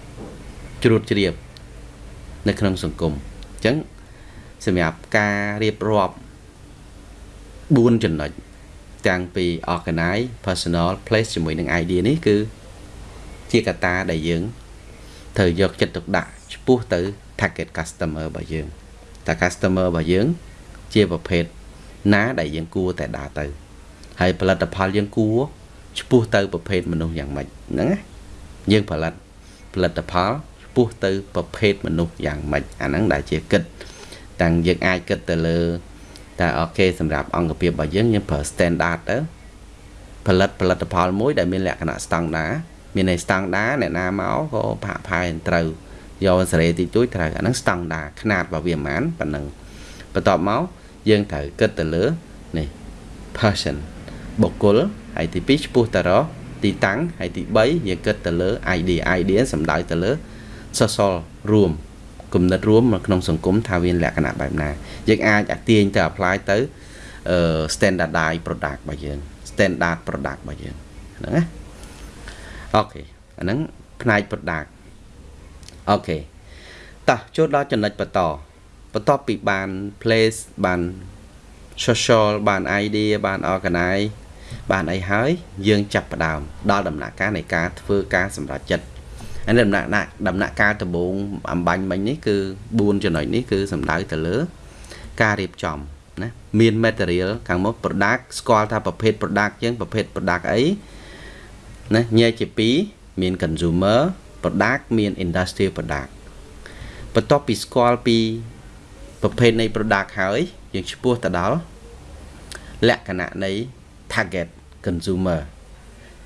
Speaker 1: ជ្រួតជ្រាបនៅក្នុងសង្គមអញ្ចឹងសម្រាប់ការរៀបរាប់ 4ចំណុចទាំងពី organize personal place ជាមួយនឹង idea នេះគឺជាកត្តាដែលយើងត្រូវយកចិត្តទុកដាក់ចំពោះទៅ target customer របស់យើងតើ customer របស់យើង ជាប្រភេទណាដែលយើងគួរតែដើរទៅហើយផលិតផលយើងគួរចំពោះទៅប្រភេទមនុស្សយ៉ាងម៉េចហ្នឹងណាយើងផលិតផលិតផលចំពោះទៅប្រភេទមនុស្សយ៉ាងម៉េចអាហ្នឹងដែលជាគិតតាំងយើងអាចគិតទៅលើ តែអូខេសម្រាប់អង្គភាពរបស់យើងយើងប្រើ standard ទៅផលិតផលិតផលមួយដែលមានលក្ខណៈស្តង់ដាមានន័យស្តង់ដាអ្នកណាមកក៏ផាក់ផាយត្រូវយកសេរីតិចតួចត្រូវអាហ្នឹងស្តង់ដាຂະຫນាតរបស់វាប៉ុន្មានប៉ុណ្ណឹងបន្ទាប់មកយើងត្រូវគិតទៅលើនេះ person បុគ្គលហើយទី2ឈ្មោះតារទីតាំងហើយទី3យើងគិតទៅលើ ID ID សំដៅទៅលើ social រួម គំនិតរួមនៅក្នុងសង្គមថាវាលក្ខណៈបែបណាយើងអាចអាទាញទៅ apply ទៅ standardize product របស់យើង standard product របស់យើងហ្នឹងណា okay អាហ្នឹងផ្នែក product okay តោះចូលដល់ចំណុចបន្តបន្ទាប់ពីបាន place បាន social បាន idea បាន organize បានអីហើយយើងចាប់ផ្ដើមដល់ដំណាក់កាលនៃការធ្វើការសម្រេចចិត្ត ហើយដំណាក់ដំណាក់កាលដំបូងអំបញ្ញមិញនេះគឺ4ចំណុចនេះគឺសំដៅទៅលើ ការរៀបចំណាមាន material ខាងមុខ product ស្គាល់ថាប្រភេទ product យើងប្រភេទ product អីណាញែកជា2មាន consumer product មាន industrial product បន្ទាប់ពីស្គាល់ពីប្រភេទនៃ product ហើយយើងឈ្មោះទៅដល់លក្ខណៈនៃ target consumer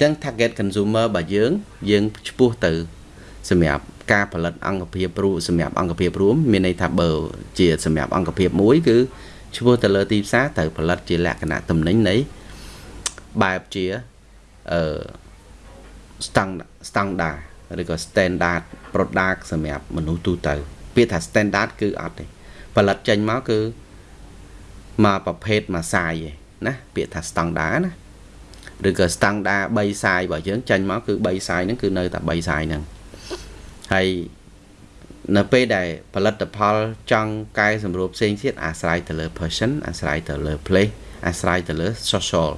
Speaker 1: ទាំង target consumer របស់យើងយើងឈ្មោះទៅ សម្រាប់ការផលិតអង្គភាពរួមសម្រាប់អង្គភាពរួមមានន័យថាបើជាសម្រាប់អង្គភាពមួយគឺឈ្មោះទៅលើទីផ្សារត្រូវផលិតជាលក្ខណៈទំនិញនៃបែបជាអឺ standard ឬក៏ standard product សម្រាប់មនុស្សទូទៅពាក្យថា standard គឺអត់ទេផលិតចេញមកគឺមកប្រភេទមួយសាយឯណាពាក្យថា standard ណាឬក៏ standard 3សាយរបស់យើងចេញមកគឺ3សាយហ្នឹងគឺនៅតែ3សាយហ្នឹង ហើយនៅពេលដែលផលិតផលចង់កែសម្រួលផ្សេងទៀតអាស្រ័យទៅលើ person អាស្រ័យទៅលើ place អាស្រ័យទៅលើ social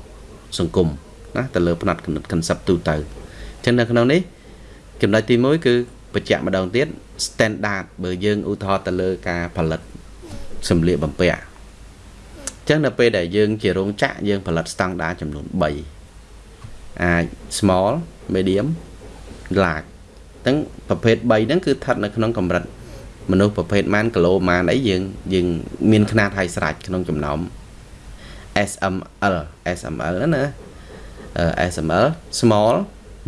Speaker 1: សង្គមណាទៅលើផ្នែកគណិត concept ទូទៅអញ្ចឹងនៅក្នុងនេះចំណុចទី1គឺបញ្ជាក់ម្ដងទៀត standard បើយើងឧទាហរណ៍ទៅលើការផលិតសម្លៀកបំពាក់អញ្ចឹងនៅពេលដែលយើងជារោងចក្រយើងផលិត standard ចំនួន3អាច small medium large ទាំងប្រភេទ3ហ្នឹងគឺស្ថិតនៅក្នុងកម្រិតមនុស្សប្រភេទម៉ានគីឡូម៉ានអីយើងយើងមានຂະຫນាតហើយស្រេចក្នុងចំណោម SML SML ណា SML small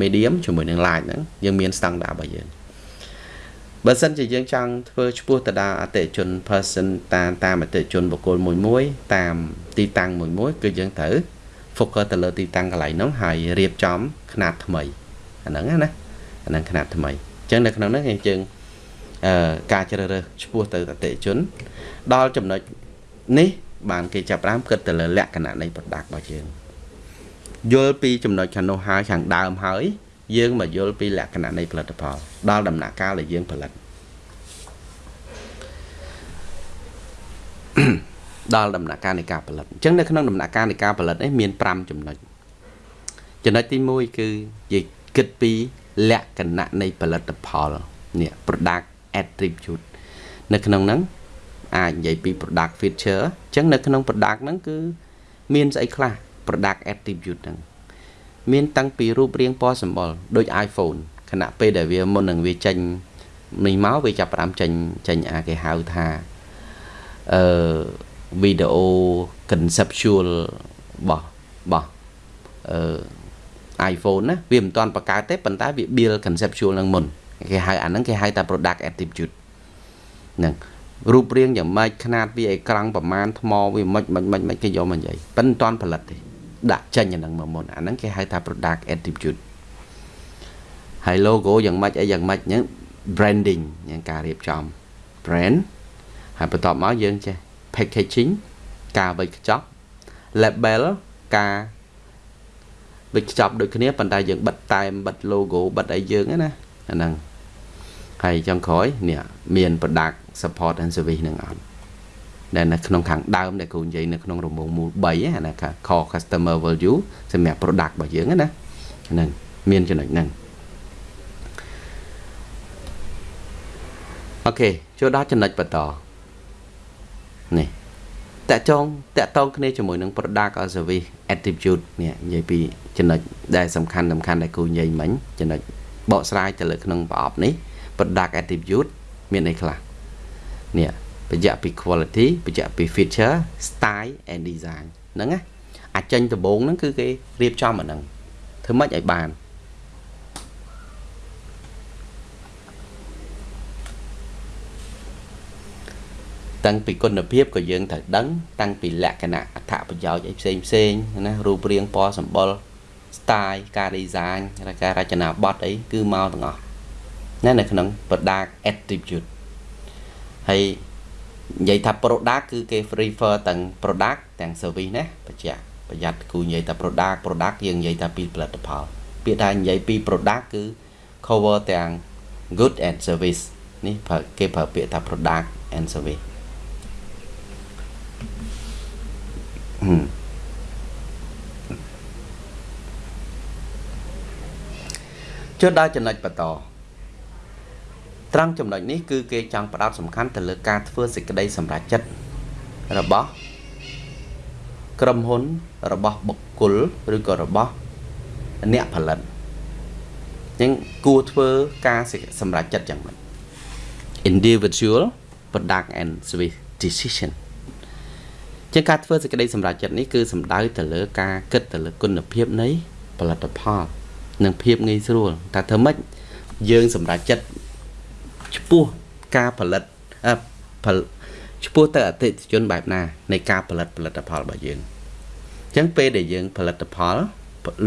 Speaker 1: medium ជាមួយនឹង large ហ្នឹងយើងមាន standard របស់យើងបើសិនជាយើងចង់ធ្វើឈ្មោះទៅដល់អតិជន person តាមតាមអតិជនបុគ្គលមួយមួយ តាមទីតាំងមួយមួយ គឺយើងត្រូវ focus ទៅលើទីតាំងកន្លែងហ្នឹងហើយរៀបចំຂະຫນាត់ថ្មីអាហ្នឹងណា អានឹងຂណាត់ថ្មីអញ្ចឹងនៅក្នុងហ្នឹងយើងជើងអឺការជ្រើសរើសឈ្មោះទៅអតិជន ដល់ចំណុចនេះ បានគេចាប់ផ្ដើមគិតទៅលើលក្ខណៈនៃ product របស់យើងយល់ពីចំណុចខាងនោះហើយខាងដើមហើយ យើងមកយល់ពីលក្ខណៈនៃផលិតផល ដល់ដំណាក់កាលដែលយើងផលិតដល់ដំណាក់កាលនៃការផលិតអញ្ចឹងនៅក្នុងដំណាក់កាលនៃការផលិតនេះមាន5ចំណុចចំណុចទី1គឺនិយាយគិតពី លក្ខណៈនៃផលិតផលនេះ product attribute នៅក្នុងហ្នឹងអាចនិយាយពី product feature អញ្ចឹងនៅក្នុង product ហ្នឹងគឺ មានស្អីខ្លះ product attribute ហ្នឹងមានតាំងពីរូបរាងពណ៌សម្បុរដូច iPhone ខណៈពេលដែលវាមុននឹងវាចេញនេះមកវាចាប់ផ្ដើមចេញចេញអាគេហៅថាអឺ video conceptual របស់របស់អឺ iPhone ណាវាមិនទាន់បង្កើតទេប៉ុន្តែវា build conceptual នឹងមុនគេហៅអាហ្នឹងគេហៅថា product attribute ហ្នឹងរូបរាងយ៉ាងម៉េចຂະຫນាតវាអេក្រង់ប្រមាណថ្មវាមិនមិនមិនមិនគេយកមកនិយាយប៉ិនមិនទាន់ផលិតទេដាក់ចេញអាហ្នឹងមកមុនអាហ្នឹងគេហៅថា product attribute ហើយ logo យ៉ាងម៉េចអីយ៉ាងម៉េចហ្នឹង branding យ៉ាងការរៀបចំ brand ហើយបន្ទាប់មកយើងចេះ packaging ការវេចខ្ចប់ label ការ វេចខ្ចប់ដូចគ្នាប៉ុន្តែយើងបិទតែមបិទ logo បិទអីយើងណាអាហ្នឹងហើយចុងក្រោយនេះមាន product support and service នឹងអត់ដែលនៅក្នុងខាងដើមដែលគ្រូនិយាយនៅក្នុងរង្វង់មូល3ហ្នឹងណា core customer value សម្រាប់ product របស់យើងណាហ្នឹងមានចំណុចហ្នឹងអូខេចូលដល់ចំណុចបន្តនេះ តកចងតកតងគ្នាជាមួយនឹង product or service attribute នេះនិយាយពីចំណុចដែលសំខាន់សំខាន់ដែលគ្រូនិយាយមិញចំណុចបកស្រាយទៅលើក្នុងប្រអប់នេះ product attribute មានអីខ្លះនេះបញ្ជាក់ពី quality បញ្ជាក់ពី feature style and design ហ្នឹងណាអាចចេញដំបូងហ្នឹងគឺគេរៀបចំអាហ្នឹងធ្វើម៉េចឲ្យបាន តាំងពីគុណភាពក៏យើងត្រូវដឹង តាំងពីលក្ខណៈអត្ថប្រយោជន៍អីផ្សេងផ្សេងណារូបរាងពណ៌សម្បុរ style ការ design ការរចនាប័ទ្មអីគឺមកទាំងអស់ណានៅក្នុង product attribute ហើយនិយាយថា product គឺគេ refer ទាំង product ទាំង service ណាបញ្ជាក់ប្រយ័ត្នគូនិយាយថា product product យើងនិយាយថាពីផលិតផល ពាក្យថានិយាយពី product គឺ cover ទាំង good and service នេះគេប្រើពាក្យថា product and service ចូលដល់ចំណុចបន្តត្រង់ចំណុចនេះគឺគេចង់ផ្ដោតសំខាន់ទៅលើការធ្វើសេចក្តីសម្រេចចិត្តរបស់ក្រុមហ៊ុនរបស់បុគ្គលឬក៏របស់អ្នកផលិតអញ្ចឹងគួរធ្វើការសម្រេចចិត្តយ៉ាងម៉េច individual product and service decision ជាការធ្វើសេចក្តីសម្រេចចិត្តនេះគឺសំដៅទៅលើការគិតទៅលើគុណភាពនៃផលិតផលនិងភាពងាយស្រួលតែធ្វើម៉េចយើងសម្រេចចិត្តឈ្មោះការផលិតផលឈ្មោះទៅអតិថិជនបែបណានៃការផលិតផលិតផលរបស់យើងអញ្ចឹងពេលដែលយើងផលិតផល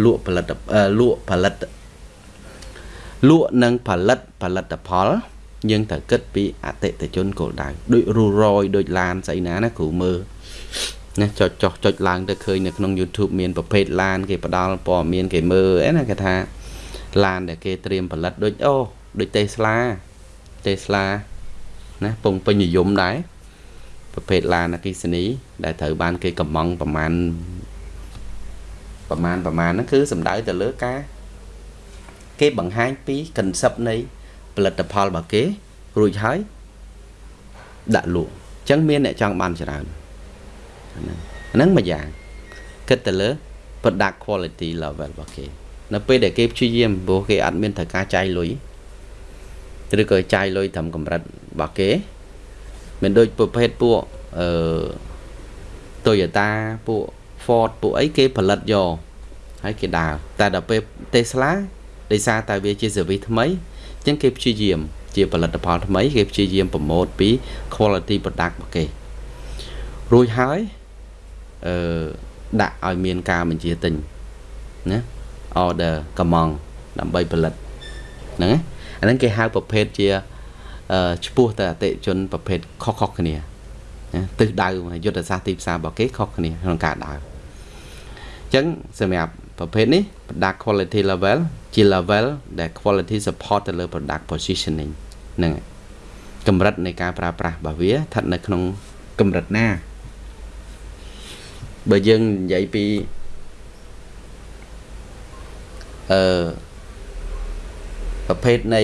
Speaker 1: លក់ផលិតលក់ផលិតលក់និងផលិតផលិតផលយើងត្រូវគិតពីអតិថិជនគោលដៅដូចរូរយដូចឡានស្អីណាណាគ្រូមើល ណាចុចចុះចុចឡើងទៅឃើញនៅក្នុង YouTube មានប្រភេទឡានគេផ្ដល់ព័ត៌មានគេមើលអីណាគេថាឡានដែលគេត្រៀមផលិតដូចអូដូច Tesla Tesla ណាពងពេញនិយមដែរប្រភេទឡានអគិសនី ដែលត្រូវបាន គេកំងប្រមាណប្រមាណប្រមាណហ្នឹងគឺសំដៅទៅលើការ គេបង្ហាញពី concept នៃផលិតផលរបស់គេរួចហើយដាក់លក់អញ្ចឹងមានអ្នកចង់បានច្រើន ហ្នឹងមួយយ៉ាងគិតទៅលើ product quality level របស់គេនៅពេលដែលគេព្យាយាមព្រោះគេអត់មានត្រូវការចាយលុយឬក៏ចាយលុយត្រឹមកម្រិតរបស់គេមានដូចប្រភេទពួកអឺ Toyota ពួក Ford ពួកអីគេផលិតយកហើយគេដើរតែដល់ពេល Tesla ដោយសារតែវាជា service ថ្មីអញ្ចឹងគេព្យាយាម ជាផលិតផលថ្មីគេព្យាយាមប្រម៉ូទពី quality product របស់គេរួចហើយ អឺដាក់ឲ្យមានការបញ្ជាទិញណា order កំងដើម្បីផលិតហ្នឹងអាហ្នឹងគេហៅប្រភេទជាឈ្មោះទៅអតិជនប្រភេទខុសៗគ្នាណាទិសដៅយុទ្ធសាស្ត្រទីផ្សាររបស់គេខុសគ្នាក្នុងការដើរអញ្ចឹងសម្រាប់ប្រភេទនេះ product quality level ជា level ដែល quality support ទៅលើ product positioning ហ្នឹងកម្រិតនៃការប្រើប្រាស់របស់វាស្ថិតនៅក្នុងកម្រិតណា បើយើងនិយាយពីអឺប្រភេទនៃ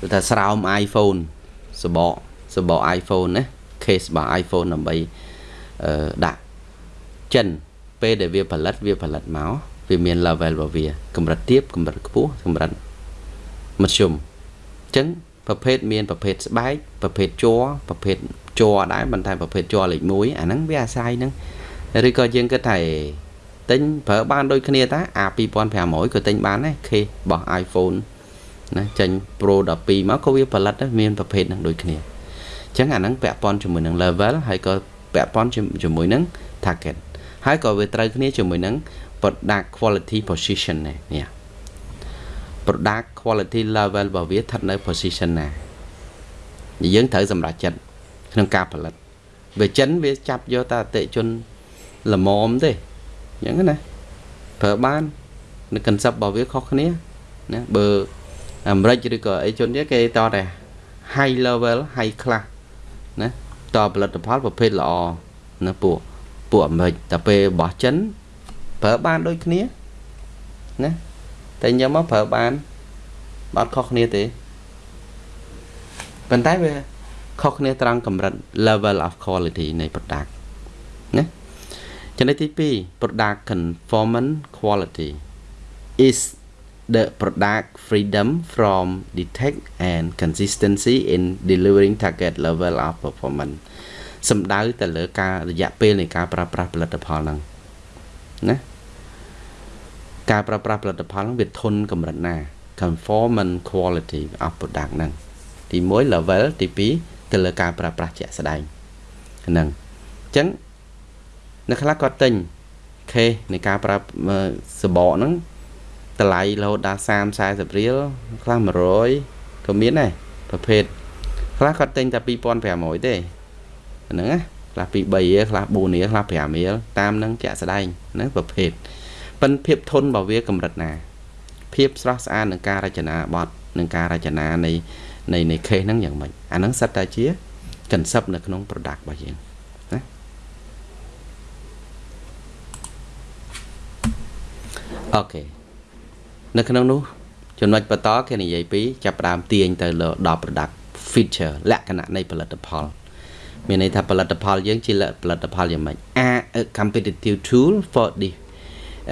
Speaker 1: គឺថាស្រោម iPhone សបកសបក iPhone ណា case របស់ iPhone ដើម្បីអឺដាក់ចិនពេលដែលវាផលិតវាផលិតមកវាមាន level របស់វាកម្រិតទាបកម្រិតខ្ពស់កម្រិតមធ្យមអញ្ចឹងប្រភេទមានប្រភេទស្បែកប្រភេទជ័រប្រភេទជ័រដែរប៉ុន្តែប្រភេទជ័រលេខ1អាហ្នឹងវាអាស្រ័យហ្នឹង ឬក៏យើងគិតថាទិញប្រើបានដូចគ្នាតាអា2500ក៏ទិញបានដែរ case របស់ iPhone ណាចេញ Pro 12មកក៏វាផលិតមានប្រភេទហ្នឹងដូចគ្នាអញ្ចឹងអាហ្នឹងពាក់ព័ន្ធជាមួយនឹង level ហើយក៏ពាក់ព័ន្ធជាមួយនឹង target ហើយក៏វាត្រូវគ្នាជាមួយនឹង product quality position នេះនេះ product quality level របស់វាស្ថិតនៅ position ណាយើងត្រូវសម្រេចចិត្តក្នុងការផលិតវាចិនវាចាប់យកតែអតិជន ល្មមទេអញ្ចឹងណាប្រើបាននៅ concept របស់វាខុសគ្នាណាបើអាមេរិកឬក៏អីជនទៀតគេតតែ high level high class ណាតផលិតផលប្រភេទល្អណាពួកពួកអាមេរិកតែពេលរបស់ចិនប្រើបានដូចគ្នាណាតែញ៉ាំមកប្រើបានអត់ខុសគ្នាទេប៉ុន្តែវាខុសគ្នាត្រង់កម្រិត level of quality នៃ product ណា ចំណុចទី2 product conformance quality is the product freedom from detect and consistency in delivering target level of performance សំដៅទៅលើការរយៈពេលនៃការប្រើប្រាស់ផលិតផលហ្នឹងណាការប្រើប្រាស់ផលិតផលហ្នឹងវាធន់កម្រិតណា conformance quality of product ហ្នឹងទី1 level ទី2ទៅលើការប្រើប្រាស់ជាក់ស្ដែងហ្នឹងអញ្ចឹង នៅខ្លះគាត់ទិញខេនៃការប្រើសបកហ្នឹងតម្លៃរហូតដល់30 40រៀលខ្លះ100ក៏មានដែរប្រភេទខ្លះគាត់ទិញតែ2500ទេហ្នឹងណាខ្លះពី3រៀលខ្លះ4រៀលខ្លះ5រៀលតាមនឹងជាក់ស្ដែងហ្នឹងប្រភេទប៉ិនភាពធន់របស់វាកម្រិតណា ភាពស្រស់ស្អាតនឹងការរចនាបទនឹងការរចនានៃនៃនៃ case ហ្នឹងយ៉ាងម៉េចអាហ្នឹងសិតតែជា concept នៅក្នុង product របស់យើងណា អូខេនៅក្នុងនោះចំណុចបន្តគេនិយាយពីចាប់ផ្ដើមទាញទៅដល់ product feature លក្ខណៈនៃផលិតផលមានន័យថាផលិតផលយើងជាផលិតផលយ៉ាងម៉េច a competitive tool for the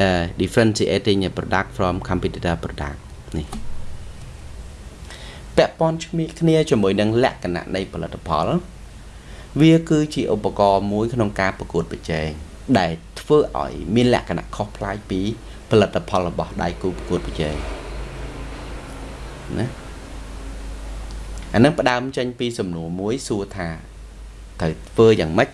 Speaker 1: uh, differentiating a product from competitor product នេះពាក់ព័ន្ធគ្នាជាមួយនឹងលក្ខណៈនៃផលិតផល វាគឺជាឧបករណ៍មួយក្នុងការប្រកួតប្រជែងដែលធ្វើឲ្យមានលក្ខណៈខុសប្លែកពី ផលិតផលរបស់ដៃគូប្រកួតប្រជែងណាអានឹងផ្ដើមចេញពីសំណួរមួយសួរថាត្រូវធ្វើយ៉ាងម៉េច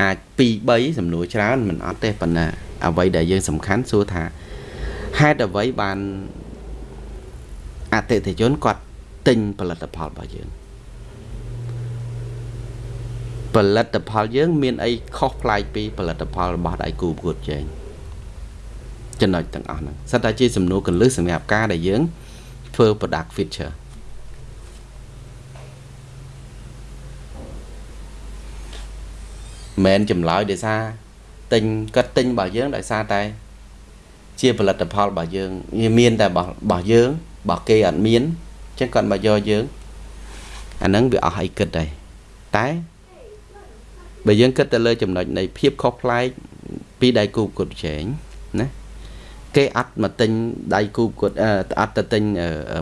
Speaker 1: អាច2 3សំណួរច្រើនមិនអត់ទេប៉ុន្តែអ្វីដែលយើងសំខាន់សួរថាហេតុអ្វីបានអតិថិជនគាត់ទិញផលិតផលរបស់យើងផលិតផលយើង មានអីខុសប្លែកពីផលិតផលរបស់ដៃគូប្រកួតប្រជែង ចំណុចទាំងអស់ហ្នឹងសិតតែជាសំណួរកលឹះសម្រាប់ការដែលយើង ធ្វើ product feature មិនចម្លើយដោយសារទិញគាត់ទិញរបស់យើងដោយសារតែ ជាផលិតផលរបស់យើងវាមានតែរបស់យើងរបស់គេអត់មានអញ្ចឹងគាត់មកយកយើងអាហ្នឹងវាអស់អីគិតដែរតែបើយើងគិតទៅលើចំណុចនៃភាពខុសប្លែកពីដៃគូប្រកួតប្រជែងណា គេអត់មកទិញដៃគូគាត់អត់ទៅទិញ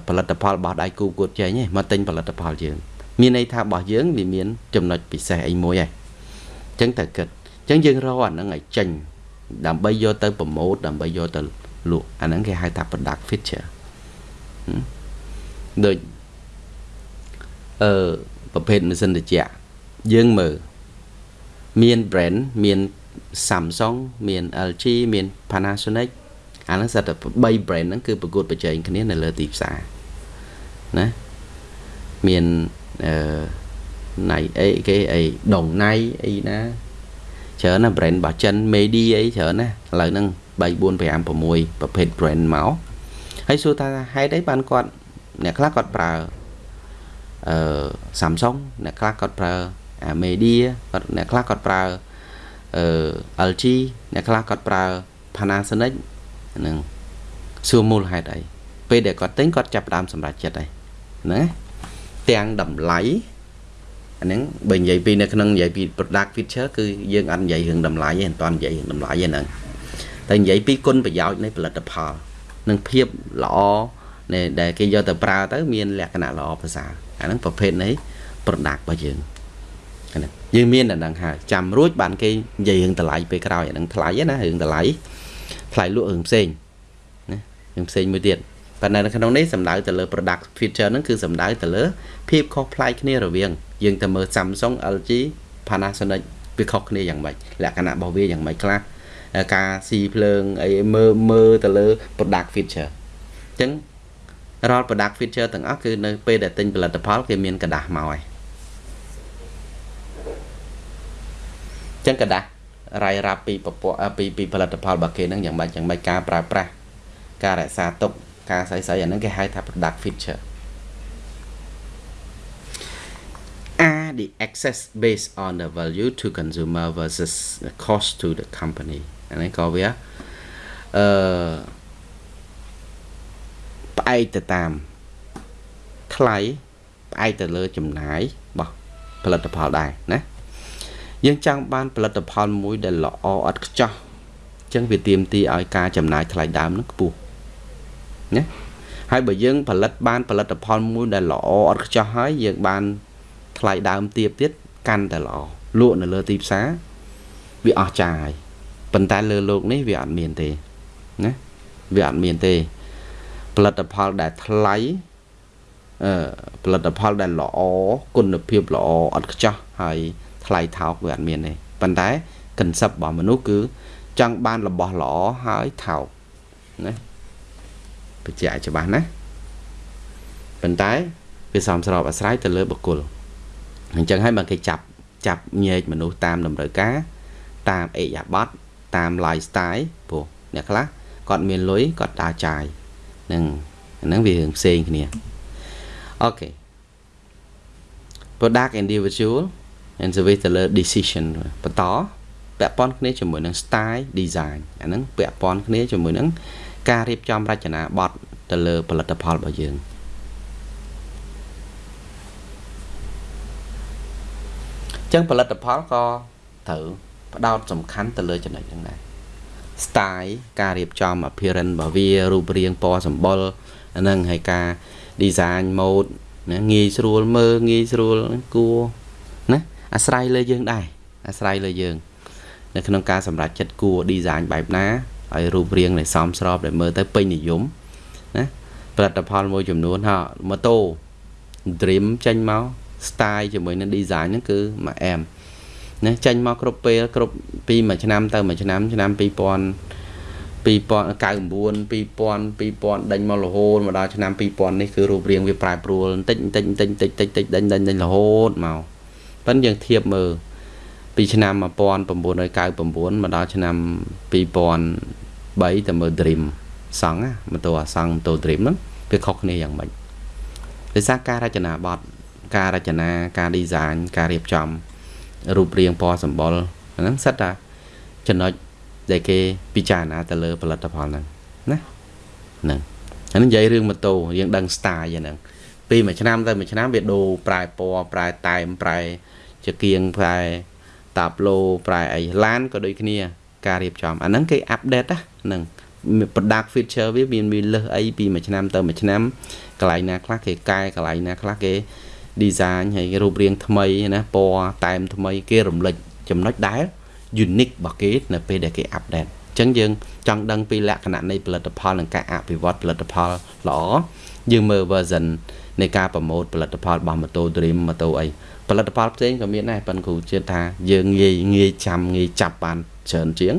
Speaker 1: ផលិតផលរបស់ដៃគូគាត់ចេញទេមកទិញផលិតផលយើង មានន័យថារបស់យើងវាមាន ចំណុចពិសេសអីមួយហើយអញ្ចឹងត្រូវគិតចឹងយើងរកអាហ្នឹងឲ្យចេញដើម្បីយកទៅប្រម៉ូទដើម្បីយកទៅលក់អាហ្នឹងគេហៅថា product feature ដូចអឺប្រភេទម៉ាស៊ីនត្រជាក់យើងមើលមាន brand មាន Samsung មាន LG មាន Panasonic អាហ្នឹងសិតតែ3 brand ហ្នឹងគឺប្រកួតប្រជែងគ្នានៅលើទីផ្សារណាមានអឺណៃអីគេអីដងណៃអីណាច្រើនណា brand របស់ចិន Medi អីច្រើនណាឥឡូវហ្នឹង3 4 5 6ប្រភេទ brand មកហើយសួរថាហេតុអីបានគាត់អ្នកខ្លះគាត់ប្រើអឺ Samsung អ្នកខ្លះគាត់ប្រើអា Media គាត់អ្នកខ្លះគាត់ប្រើអឺ LG អ្នកខ្លះគាត់ប្រើ Panasonic ហ្នឹងសួរមូលហេតុអីពេលដែលគាត់ទិញគាត់ចាប់ផ្ដើមសម្រេចចិត្តហើយណាទាំងតម្លៃអាហ្នឹងបើនិយាយពីនៅក្នុងនិយាយពី product feature គឺយើងអត់និយាយរឿងតម្លៃទេមិនតាន់និយាយរឿងតម្លៃទេហ្នឹងតែនិយាយពីគុណប្រយោជន៍នៃផលិតផលនិងភាពល្អដែលគេយកទៅប្រើទៅ មានលក្ខណៈល្អប្រសើរអាហ្នឹងប្រភេទនៃ product របស់យើងណាយើងមានតែហ្នឹងហើយចាំរួចបានគេនិយាយរឿងតម្លៃពេលក្រោយអាហ្នឹងថ្លៃណារឿងតម្លៃ ថ្លៃលក់រឿងផ្សេងណារឿងផ្សេងមួយទៀតប៉ុន្តែនៅក្នុងនេះសំដៅទៅលើ product feature ហ្នឹងគឺសំដៅទៅលើភាពខុសប្លែកគ្នារវាងយើងទៅមើល Samsung LG Panasonic វាខុសគ្នាយ៉ាងម៉េចលក្ខណៈរបស់វាយ៉ាងម៉េចខ្លះការស៊ីភ្លើងអីមើលមើលទៅលើ product feature អញ្ចឹងរាល់ product feature ទាំងអស់គឺនៅពេលដែលទិញផលិតផលគេមានកដាស់មកហើយអញ្ចឹងกระดาษ រាយរាប់ពីពពកពីពីផលិតផលរបស់គេហ្នឹងយ៉ាងម៉េចយ៉ាងម៉េចការប្រើប្រាស់ការរក្សាទុកការស្អីស្អីអាហ្នឹងគេហៅថា product feature are the access based on the value to consumer versus the cost to the company អានេះក៏វាអឺផ្អែកទៅតាមថ្លៃផ្អែកទៅលើចំណាយរបស់ផលិតផលដែរណា យើងចង់បានផលិតផលមួយដែលល្អឥតខ្ចោះអញ្ចឹងវាទាមទារឲ្យការចំណាយថ្លៃដើមនឹងខ្ពស់ណាហើយបើយើងផលិតបានផលិតផលមួយដែលល្អឥតខ្ចោះហើយយើងបានថ្លៃដើមទាបទៀតកាន់តែល្អលក់នៅលើទីផ្សារវាអស់ចាយប៉ុន្តែលើโลกនេះវាអត់មានទេណាវាអត់មានទេផលិតផលដែលថ្លៃអឺផលិតផលដែលល្អគុណភាពល្អឥតខ្ចោះហើយ ថ្លៃថោកវាអត់មានទេប៉ុន្តែកន្សឹបរបស់មនុស្សគឺ ចង់បានរបស់ល្អហើយថោកណាបញ្ជាក់ច្បាស់ណាប៉ុន្តែវាសមស្របអាស្រ័យទៅលើបុគ្គលអញ្ចឹងហើយបើគេចាប់ចាប់ញែកមនុស្សតាមតម្រូវការ តាមអេយ៉ាប័តតាម lifestyle ព្រោះអ្នកខ្លះគាត់មានលុយគាត់ដើរចាយនឹងហ្នឹងវារឿងផ្សេងគ្នាអូខេ product individual and service ទៅលើ decision បន្តពាក់ព័ន្ធគ្នាជាមួយនឹង style design អាហ្នឹងពាក់ព័ន្ធគ្នាជាមួយនឹងការរៀបចំរចនាប័ទ្មទៅលើផលិតផលរបស់យើងចឹងផលិតផលក៏ត្រូវផ្ដោតសំខាន់ទៅលើចំណុចហ្នឹងដែរ style ការរៀបចំ appearance របស់វារូបរាងពណ៌សម្បុរហ្នឹងហើយការ design mode ណាងាយស្រួលមើលងាយស្រួលគួរណា អាស្រ័យលើយើងដែរអាស្រ័យលើយើង នៅក្នុងការសម្រេចចិត្តគួរ design បែបណាឲ្យរូបរាងដែលសមស្របដែលមើលទៅពេញនិយមណាផលិតផលមួយចំនួនហ่าម៉ូតូ Dream ចេញមក style ជាមួយនឹង design ហ្នឹងគឺមួយអែមណាចេញមកគ្រប់ពេលគ្រប់ពីមួយឆ្នាំទៅមួយឆ្នាំឆ្នាំ2000 2099 2000 2000ដេញមករហូតមកដល់ឆ្នាំ2000នេះគឺរូបរាងវាប្រែប្រួលបន្តិចបន្តិចបន្តិចបន្តិចបន្តិចដេញដេញដេញរហូតមក ប៉ិនយើងធៀបមើលពីឆ្នាំ1999មកដល់ឆ្នាំ2003ទៅមើល Dream សង់ម៉ូតូអាសង់ម៉ូតូ Dream ហ្នឹងវាខុសគ្នាយ៉ាងម៉េចដោយសារការរចនាប័ទ្មការរចនាការ design ការរៀបចំរូបរាងពណ៌សម្បុរហ្នឹងសិតតាចំណុចដែលគេពិចារណាទៅលើផលិតផលហ្នឹងណាហ្នឹងហើយនិយាយរឿងម៉ូតូយើងដឹង style ហ្នឹង ពីមួយឆ្នាំទៅមួយឆ្នាំវាដូរប្រែពណ៌ប្រែតែមប្រែជាគៀងប្រែតាប់ឡូប្រែអីឡានក៏ដូចគ្នា ការរៀបចំអាហ្នឹងគេអាប់ដេតណាហ្នឹង product feature វាមានមានលើសអីពីមួយឆ្នាំទៅមួយឆ្នាំកន្លែងណាខ្លះគេកែកន្លែងណាខ្លះគេ design ហើយរូបរាងថ្មីណាពណ៌តែមថ្មីគេរំលេចចំណុចដែល unique របស់គេនៅពេលដែលគេ update អញ្ចឹងយើងចង់ដឹងពីលក្ខណៈនៃផលិតផលនិងការអភិវឌ្ឍផលិតផលល្អយើងមើល version នៃការប្រម៉ូទផលិតផលរបស់ Moto Dream Moto អីផលិតផលផ្សេងក៏មានដែរប៉ុន្តែគ្រូជឿថាយើងងាយងាយចាំងាយចាប់បានច្រើនជាង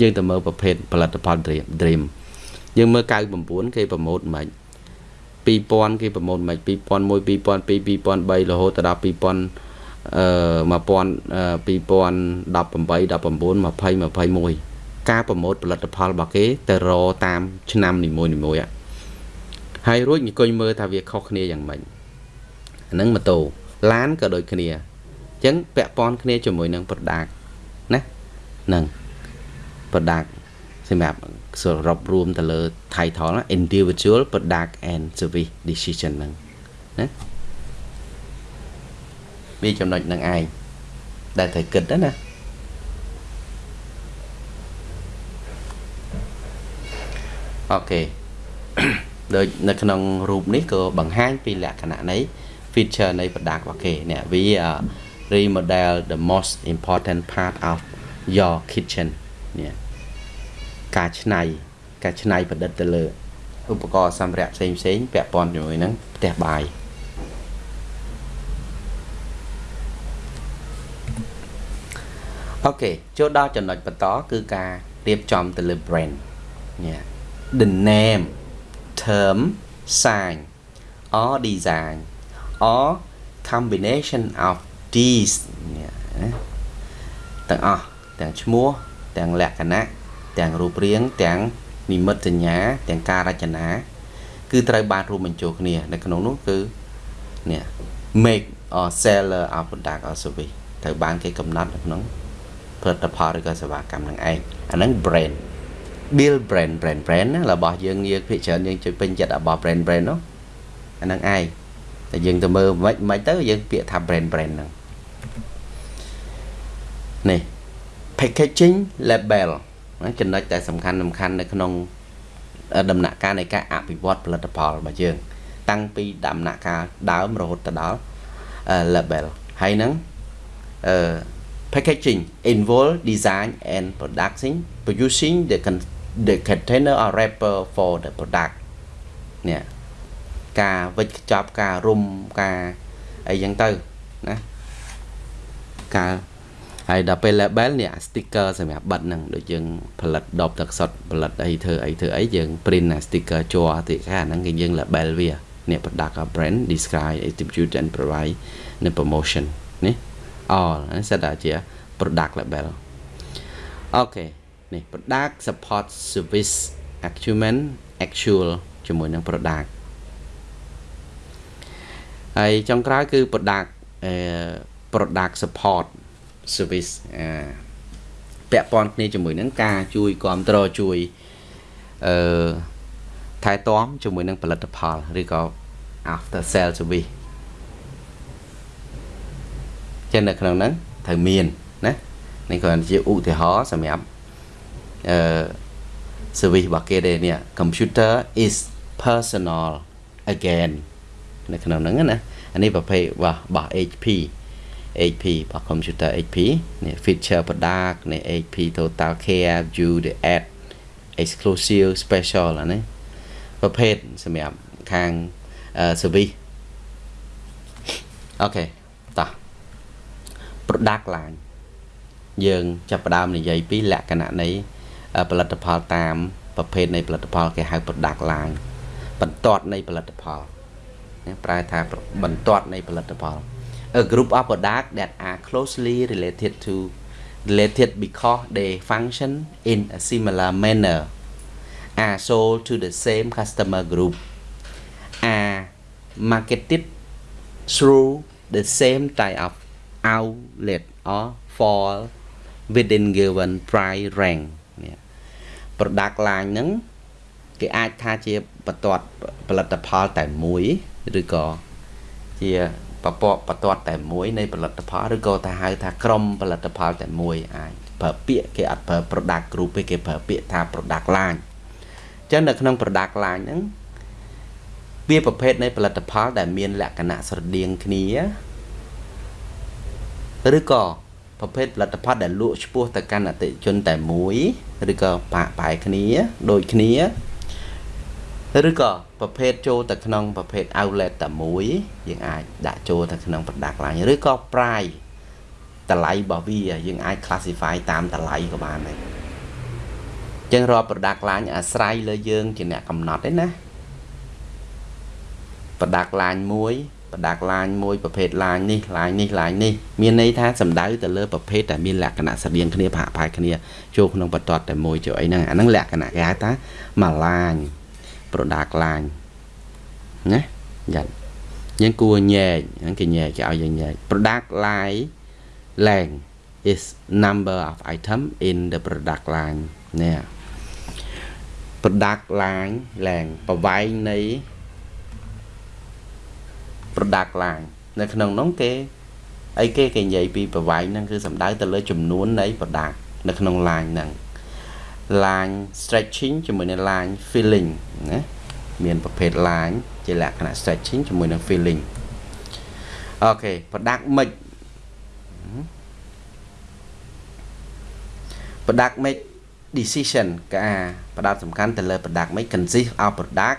Speaker 1: យើងទៅមើលប្រភេទផលិតផល Dream យើងមើល99គេប្រម៉ូទមិន2000គេប្រម៉ូទមិន2001 2002 2003រហូតដល់2000អឺ1000 2018 19 20 21ការប្រម៉ូទផលិតផលរបស់គេទៅរតាមឆ្នាំនីមួយៗ ហើយរួចអង្គុយមើលថាវាខុសគ្នាយ៉ាងម៉េចអាហ្នឹងម៉ូតូឡានក៏ដូចគ្នាអញ្ចឹងពាក់ព័ន្ធគ្នាជាមួយនឹង product ណាហ្នឹង product សម្រាប់សរុបរួមទៅលើ title ណា individual product and service decision ហ្នឹងណាវាចំណុចនឹងឯងដែលត្រូវគិតណាអូខេ ដូចនៅក្នុងរូបនេះក៏បង្ហាញពីលក្ខណៈនៃ feature នៃ product របស់គេនេះវា remodel the most important part of your kitchen នេះការច្នៃការច្នៃប្រឌិតទៅលើឧបករណ៍សម្ភារៈផ្សេងផ្សេងពាក់ព័ន្ធជាមួយនឹងផ្ទះបាយអូខេចូលដល់ចំណុចបន្តគឺការរៀបចំទៅលើ brand នេះ the name term sign or design or combination of these ទាំងអស់ទាំងឈ្មោះទាំងលក្ខណៈទាំងរូបរាងទាំងនិមិត្តសញ្ញាទាំងការរចនាគឺត្រូវបានរួមបញ្ចូលគ្នានៅក្នុងនោះគឺនេះ make or seller of product or service ត្រូវបានគេកំណត់នៅក្នុងផលិតផលឬក៏សេវាកម្មនឹងឯងអាហ្នឹង brand build brand brand brand ណារបស់យើងងាកភាគច្រើនយើងជួយពេញចិត្តរបស់ brand brand នោះអាហ្នឹងឯងតែយើងទៅមើលមិនមិនទៅយើងពាក្យថា brand brand ហ្នឹងនេះ packaging label ចំណុចដែលសំខាន់សំខាន់នៅក្នុងដំណាក់កាលនៃការអភិវឌ្ឍផលិតផលរបស់យើង តាំងពីដំណាក់កាលដើមរហូតទៅដល់ label ហើយនឹងអឺ packaging involve design and production producing the the container or wrapper for the product នេះការវិចខ្ចប់ការរុំការអីចឹងទៅណាការហើយដល់ពេល label នេះអា sticker សម្រាប់បិទហ្នឹងដូចយើងផលិតដបទឹកសុទ្ធផលិតអីធ្វើអីធ្វើអីយើង print អា sticker ជ័រទីខាហ្នឹងគេយើង label វានេះ product brand describe distribute and provide នៅ promotion នេះ all នេះសិតតែជា product label អូខេ នេះ product support service acumen actual ជាមួយនឹង product ហើយចុងក្រោយគឺ product product support service អាពាក់ព័ន្ធគ្នាជាមួយនឹងការជួយគ្រប់គ្រងជួយអឺថែទាំជាមួយនឹងផលិតផលឬក៏ after sale service ចឹងនៅក្នុងហ្នឹងត្រូវមានណានេះគ្រាន់ជាឧទាហរណ៍សម្រាប់ អឺ service របស់គេទេនេះ computer is personal again នៅក្នុងហ្នឹងណាអានេះប្រភេទរបស់ HP HP របស់ computer HP នេះ feature product នេះ HP total care view the ad exclusive special អានេះប្រភេទសម្រាប់ខាង service អូខេតោះ product line យើងចាប់ផ្ដើមនិយាយពីលក្ខណៈនៃ ផលិតផលតាមប្រភេទនៃផលិតផលគេហៅ product line បន្ទាត់នៃផលិតផលប្រែថាបន្ទាត់នៃផលិតផល a group of products that are closely related to related because they function in a similar manner are sold to the same customer group are marketed through the same type of outlet or fall within given price range នេះ product line ហ្នឹងគេអាចថាជាបន្ទាត់ផលិតផលតែមួយឬក៏ជាបពកបន្ទាត់តែមួយនៃផលិតផលឬក៏ថាហៅថាក្រុមផលិតផលតែមួយអាចប្រើពាក្យគេអត់ប្រើ product group ទេគេប្រើពាក្យថា product line អញ្ចឹងនៅក្នុង product line ហ្នឹងវាប្រភេទនៃផលិតផលដែលមានលក្ខណៈស្រដៀងគ្នាឬក៏ ប្រភេទផលិតផលដែលលក់ឆ្ពោះទៅកាន់អតិថិជនតែមួយឬក៏បាក់បែកគ្នាដូចគ្នាឬក៏ប្រភេទចូលទៅក្នុងប្រភេទ outlet តែមួយយើងអាចដាក់ចូលទៅក្នុង product line ឬក៏ price តម្លៃរបស់វាយើងអាច classify តាមតម្លៃក៏បានដែរចឹងរាល់ product line អាស្រ័យលើយើងជាអ្នកកំណត់ទេណា product line មួយ ប្រដាក់ឡាញមួយប្រភេទឡាញនេះឡាញនេះឡាញនេះមានន័យថាសំដៅទៅលើប្រភេទដែលមានលក្ខណៈស្រដៀងគ្នាប្រហាក់ប្រហែលគ្នាចូលក្នុងបន្ទាត់តែមួយចូលអីហ្នឹងអាហ្នឹងលក្ខណៈគេហៅថាមួយឡាញ product line ណាយ៉ាយើងគួរញែកហ្នឹងគេញែកគេឲ្យយើងញែក product line length is number of item in the product line នេះ product line length ប្រវែងនៃ product line នៅក្នុងនោះគេអីគេគេនិយាយពីប្រវែងហ្នឹងគឺសំដៅទៅលើចំនួននៃ product នៅក្នុង line ហ្នឹង line stretching ជាមួយនឹង line filling ណាមានប្រភេទ line ជាលក្ខណៈ stretching ជាមួយនឹង filling អូខេ product mix product mix decision កាផ្ដោតសំខាន់ទៅលើ product mix consist of product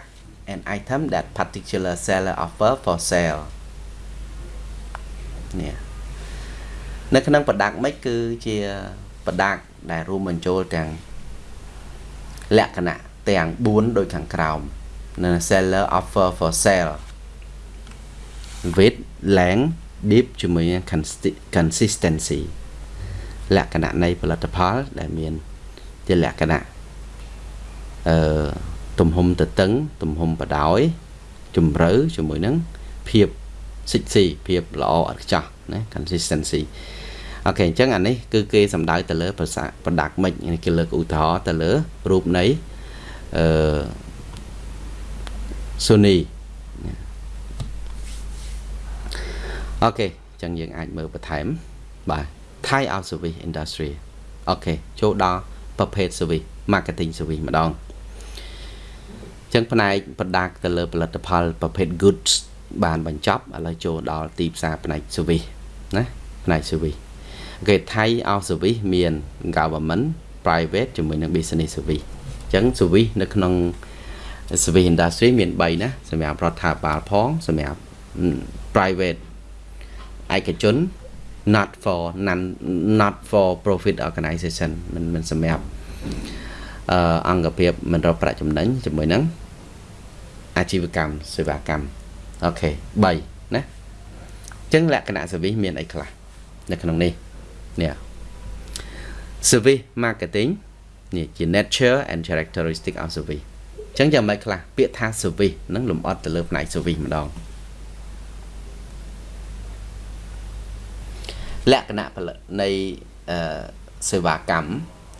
Speaker 1: an item that particular seller offer for sale នេះនៅក្នុង product mix គឺជា product ដែលរួមបញ្ចូលទាំងលក្ខណៈទាំង4ដូចខាងក្រោមនៅ seller offer for sale width length deep ជាមួយនឹង consistency លក្ខណៈនៃផលិតផលដែលមានជាលក្ខណៈអឺ ទំហំទៅតឹងទំហំបដោយជំរឿជាមួយនឹងភាពសិចស៊ីភាពល្អឥតខ្ចោះណា consistency okay អញ្ចឹងអានេះគឺគេសំដៅទៅលើភាសា product mix គេលើកឧទាហរណ៍ទៅលើរូបនៃអឺ Sony okay អញ្ចឹងយើងអាចមើលបន្ថែមបាទ type of service industry okay ចូលដល់ប្រភេទ service marketing service ម្ដង ចឹងផ្នែក product ទៅលើផលិតផលប្រភេទ goods បានបញ្ចប់ឥឡូវចូលដល់ទីផ្សារផ្នែក service ណាផ្នែក service គេថៃអោ service មាន government private ជាមួយនឹង business service អញ្ចឹង service នៅក្នុង service industry មាន3ណាសម្រាប់រដ្ឋាភិបាលផងសម្រាប់ private ឯកជន not for non not for profit organization មិនមិនសម្រាប់អឺអង្គភាពមិនរកប្រាក់ចំណេញជាមួយនឹង អាជីវកម្មសេវាកម្មអូខេ3ណាអញ្ចឹងលក្ខណៈ service មានអីខ្លះនៅក្នុងនេះនេះ service marketing នេះជា nature and characteristic of service អញ្ចឹងយ៉ាងម៉េចខ្លះពាក្យថា service នឹងលំអត់ទៅលើផ្នែក service ម្ដងលក្ខណៈផលិតនៃអឺសេវាកម្ម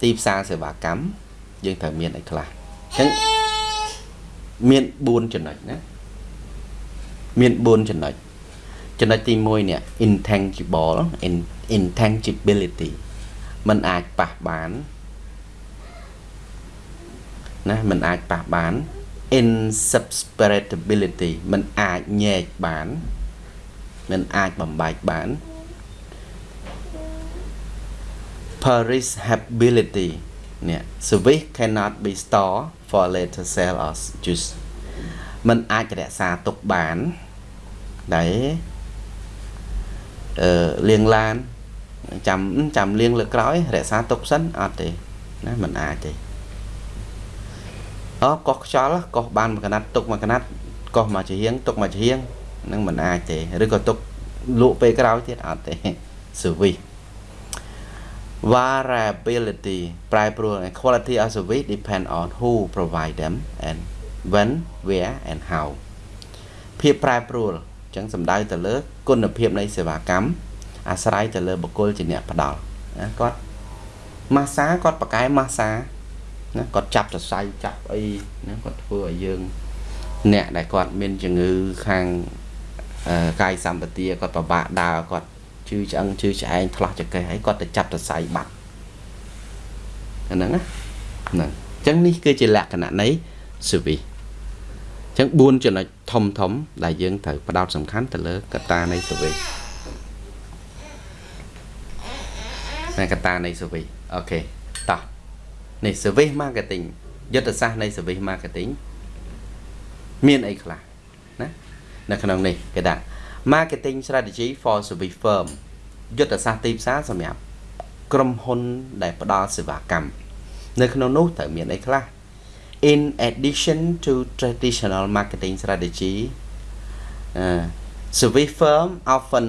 Speaker 1: ទីផ្សារសេវាកម្មយើងត្រូវមានអីខ្លះអញ្ចឹង មាន4ចំណុចណាមាន4ចំណុចចំណុចទី1នេះ intangible intangibility มันអាចប៉ះបានណាมันអាចប៉ះបាន insubstitutability มันអាចញែកបានมันអាចបំបែកបាន perishability នេះ service cannot be stored for later sale or use มันអាចរក្សាទុកបានដែលអឺលាងឡានចាំចាំលាងលើក្រោយរក្សាទុកសិនអត់ទេណាมันអាចទេអូកោះខ្យល់កោះបានមួយកណាត់ទុកមួយកណាត់កោះមកជាហៀងទុកមកជាហៀងនឹងมันអាចទេឬក៏ទុកលក់ពេលក្រោយទៀតអត់ទេ service variability ប្រែប្រួល quality of service depend on who provide them and when where and how ភាពប្រែប្រួលអញ្ចឹងសំដៅទៅលើ គុណភាពនៃសេវាកម្មអាស្រ័យទៅលើបុគ្គលជាអ្នកផ្ដល់ណាគាត់ម៉ាសាគាត់បកកែម៉ាសាណាគាត់ចាប់សរសៃចាប់អីណាគាត់ធ្វើឲ្យយើង អ្នកដែលគាត់មានជំងឺខាងកាយសម្បទាគាត់ពិបាកដើរគាត់ ជឺឆ្អឹងជឺឆ្អែងឆ្លោះចកេះហើយគាត់ទៅចាប់សរសៃបាត់អាហ្នឹងណាហ្នឹងអញ្ចឹងនេះគឺជាលក្ខណៈនៃ service អញ្ចឹង4ចំណុចធំធំ ដែលយើងត្រូវផ្ដោតសំខាន់ទៅលើកត្តានៃ service ណាកត្តានៃ service អូខេតោះនេះ service marketing យុទ្ធសាស្ត្រនៃ service marketing មានអីខ្លះណានៅក្នុងនេះគេដាក់ marketing strategy for service firm យុទ្ធសាស្ត្រទីផ្សារសម្រាប់ក្រុមហ៊ុនដែលផ្ដល់សេវាកម្មនៅក្នុងនោះត្រូវមានអីខ្លះ in addition to traditional marketing strategy uh, service firm often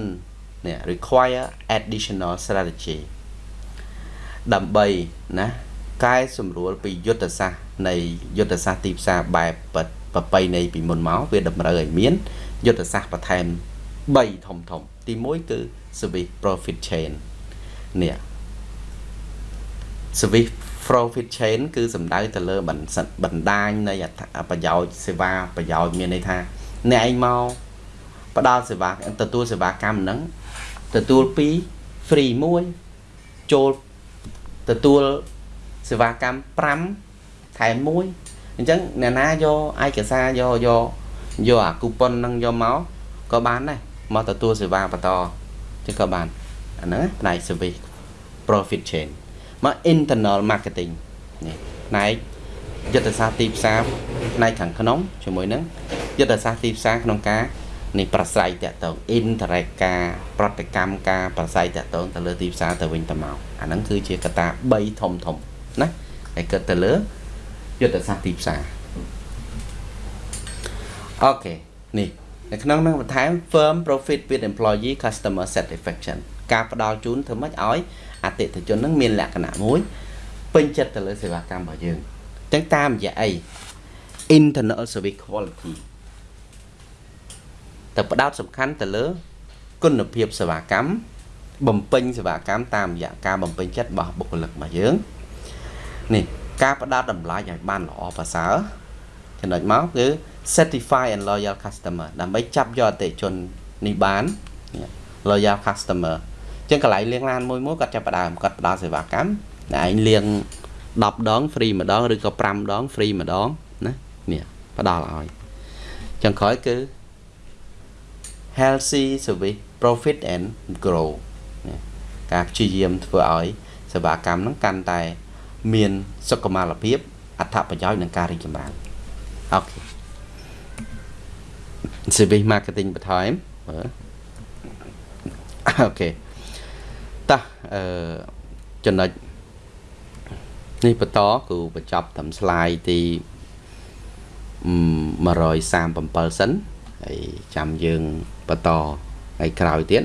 Speaker 1: នេះ require additional strategy ដើម្បីណាកែសម្រួលពីយុទ្ធសាស្ត្រនៃយុទ្ធសាស្ត្រទីផ្សារបែបប្រពៃណីពីមុនមកវាតម្រូវឲ្យមានយុទ្ធសាស្ត្របន្ថែម 3ធំធំ ទី1គឺ service profit chain នេះ service profit chain គឺសំដៅទៅលើបណ្ដាញនៃប្រយោជន៍សេវាប្រយោជន៍មានន័យថាអ្នកឯងមកផ្ដល់សេវាទទួលសេវាកម្មហ្នឹងទទួល2 free 1ចូលទទួលសេវាកម្ម5ថែម1អញ្ចឹងអ្នកណាយកឯកសារយកយកយកអាគូប៉ុនហ្នឹងយកមកក៏បានដែរ មកទទួលសេវាបន្តចឹងក៏បានអាហ្នឹងផ្នែក service profit chain មក internal marketing នេះផ្នែកយុទ្ធសាស្ត្រទីផ្សារផ្នែកខាងក្នុងជាមួយនឹងយុទ្ធសាស្ត្រទីផ្សារក្នុងការនេះប្រស្រ័យតាក់ទង interact ការប្រតិកម្មការប្រស្រ័យតាក់ទងទៅលើទីផ្សារទៅវិញទៅមកអាហ្នឹងគឺជាកត្តា3ធំធំណាហើយគិតទៅលើយុទ្ធសាស្ត្រទីផ្សារអូខេនេះ នៅក្នុងនឹងបន្ថែម firm profit with employee customer satisfaction ការផ្ដល់ជូនធ្វើម៉េចឲ្យអតិថិជននឹងមានលក្ខណៈមួយពេញចិត្តទៅលើសេវាកម្មរបស់យើងអញ្ចឹងតាមរយៈអី internal service quality តែផ្ដោតសំខាន់ទៅលើ គុណភាពសេវាកម្មបំពេញសេវាកម្មតាមរយៈការបំពេញចិត្តរបស់បុគ្គលិករបស់យើងនេះការផ្ដោតតម្លៃឲ្យបានល្អប្រសើរចំណុចមកគឺ certify and loyal customer ដើម្បីចាប់យកអតិជននេះបាន loyal customer អញ្ចឹងកន្លែងលាងឡានមួយមួយគាត់ចាប់ផ្ដើមគាត់ផ្ដល់សេវាកម្មតែឯងលាង10ដង free ម្ដងឬក៏5ដង free ម្ដងណានេះផ្ដល់ឲ្យអញ្ចឹងក្រោយគឺ healthy service profit and grow ការព្យាយាមធ្វើឲ្យសេវាកម្មហ្នឹងកាន់តែ មានសុខុមាលភាពអត្ថប្រយោជន៍និងការរីកចម្រើនអូខេ service marketing បន្ថែមមើលអូខេតោះអឺចំណុចនេះបន្តគឺបញ្ចប់តាម slide ទី137សិនហើយចាំយើងបន្តថ្ងៃក្រោយទៀត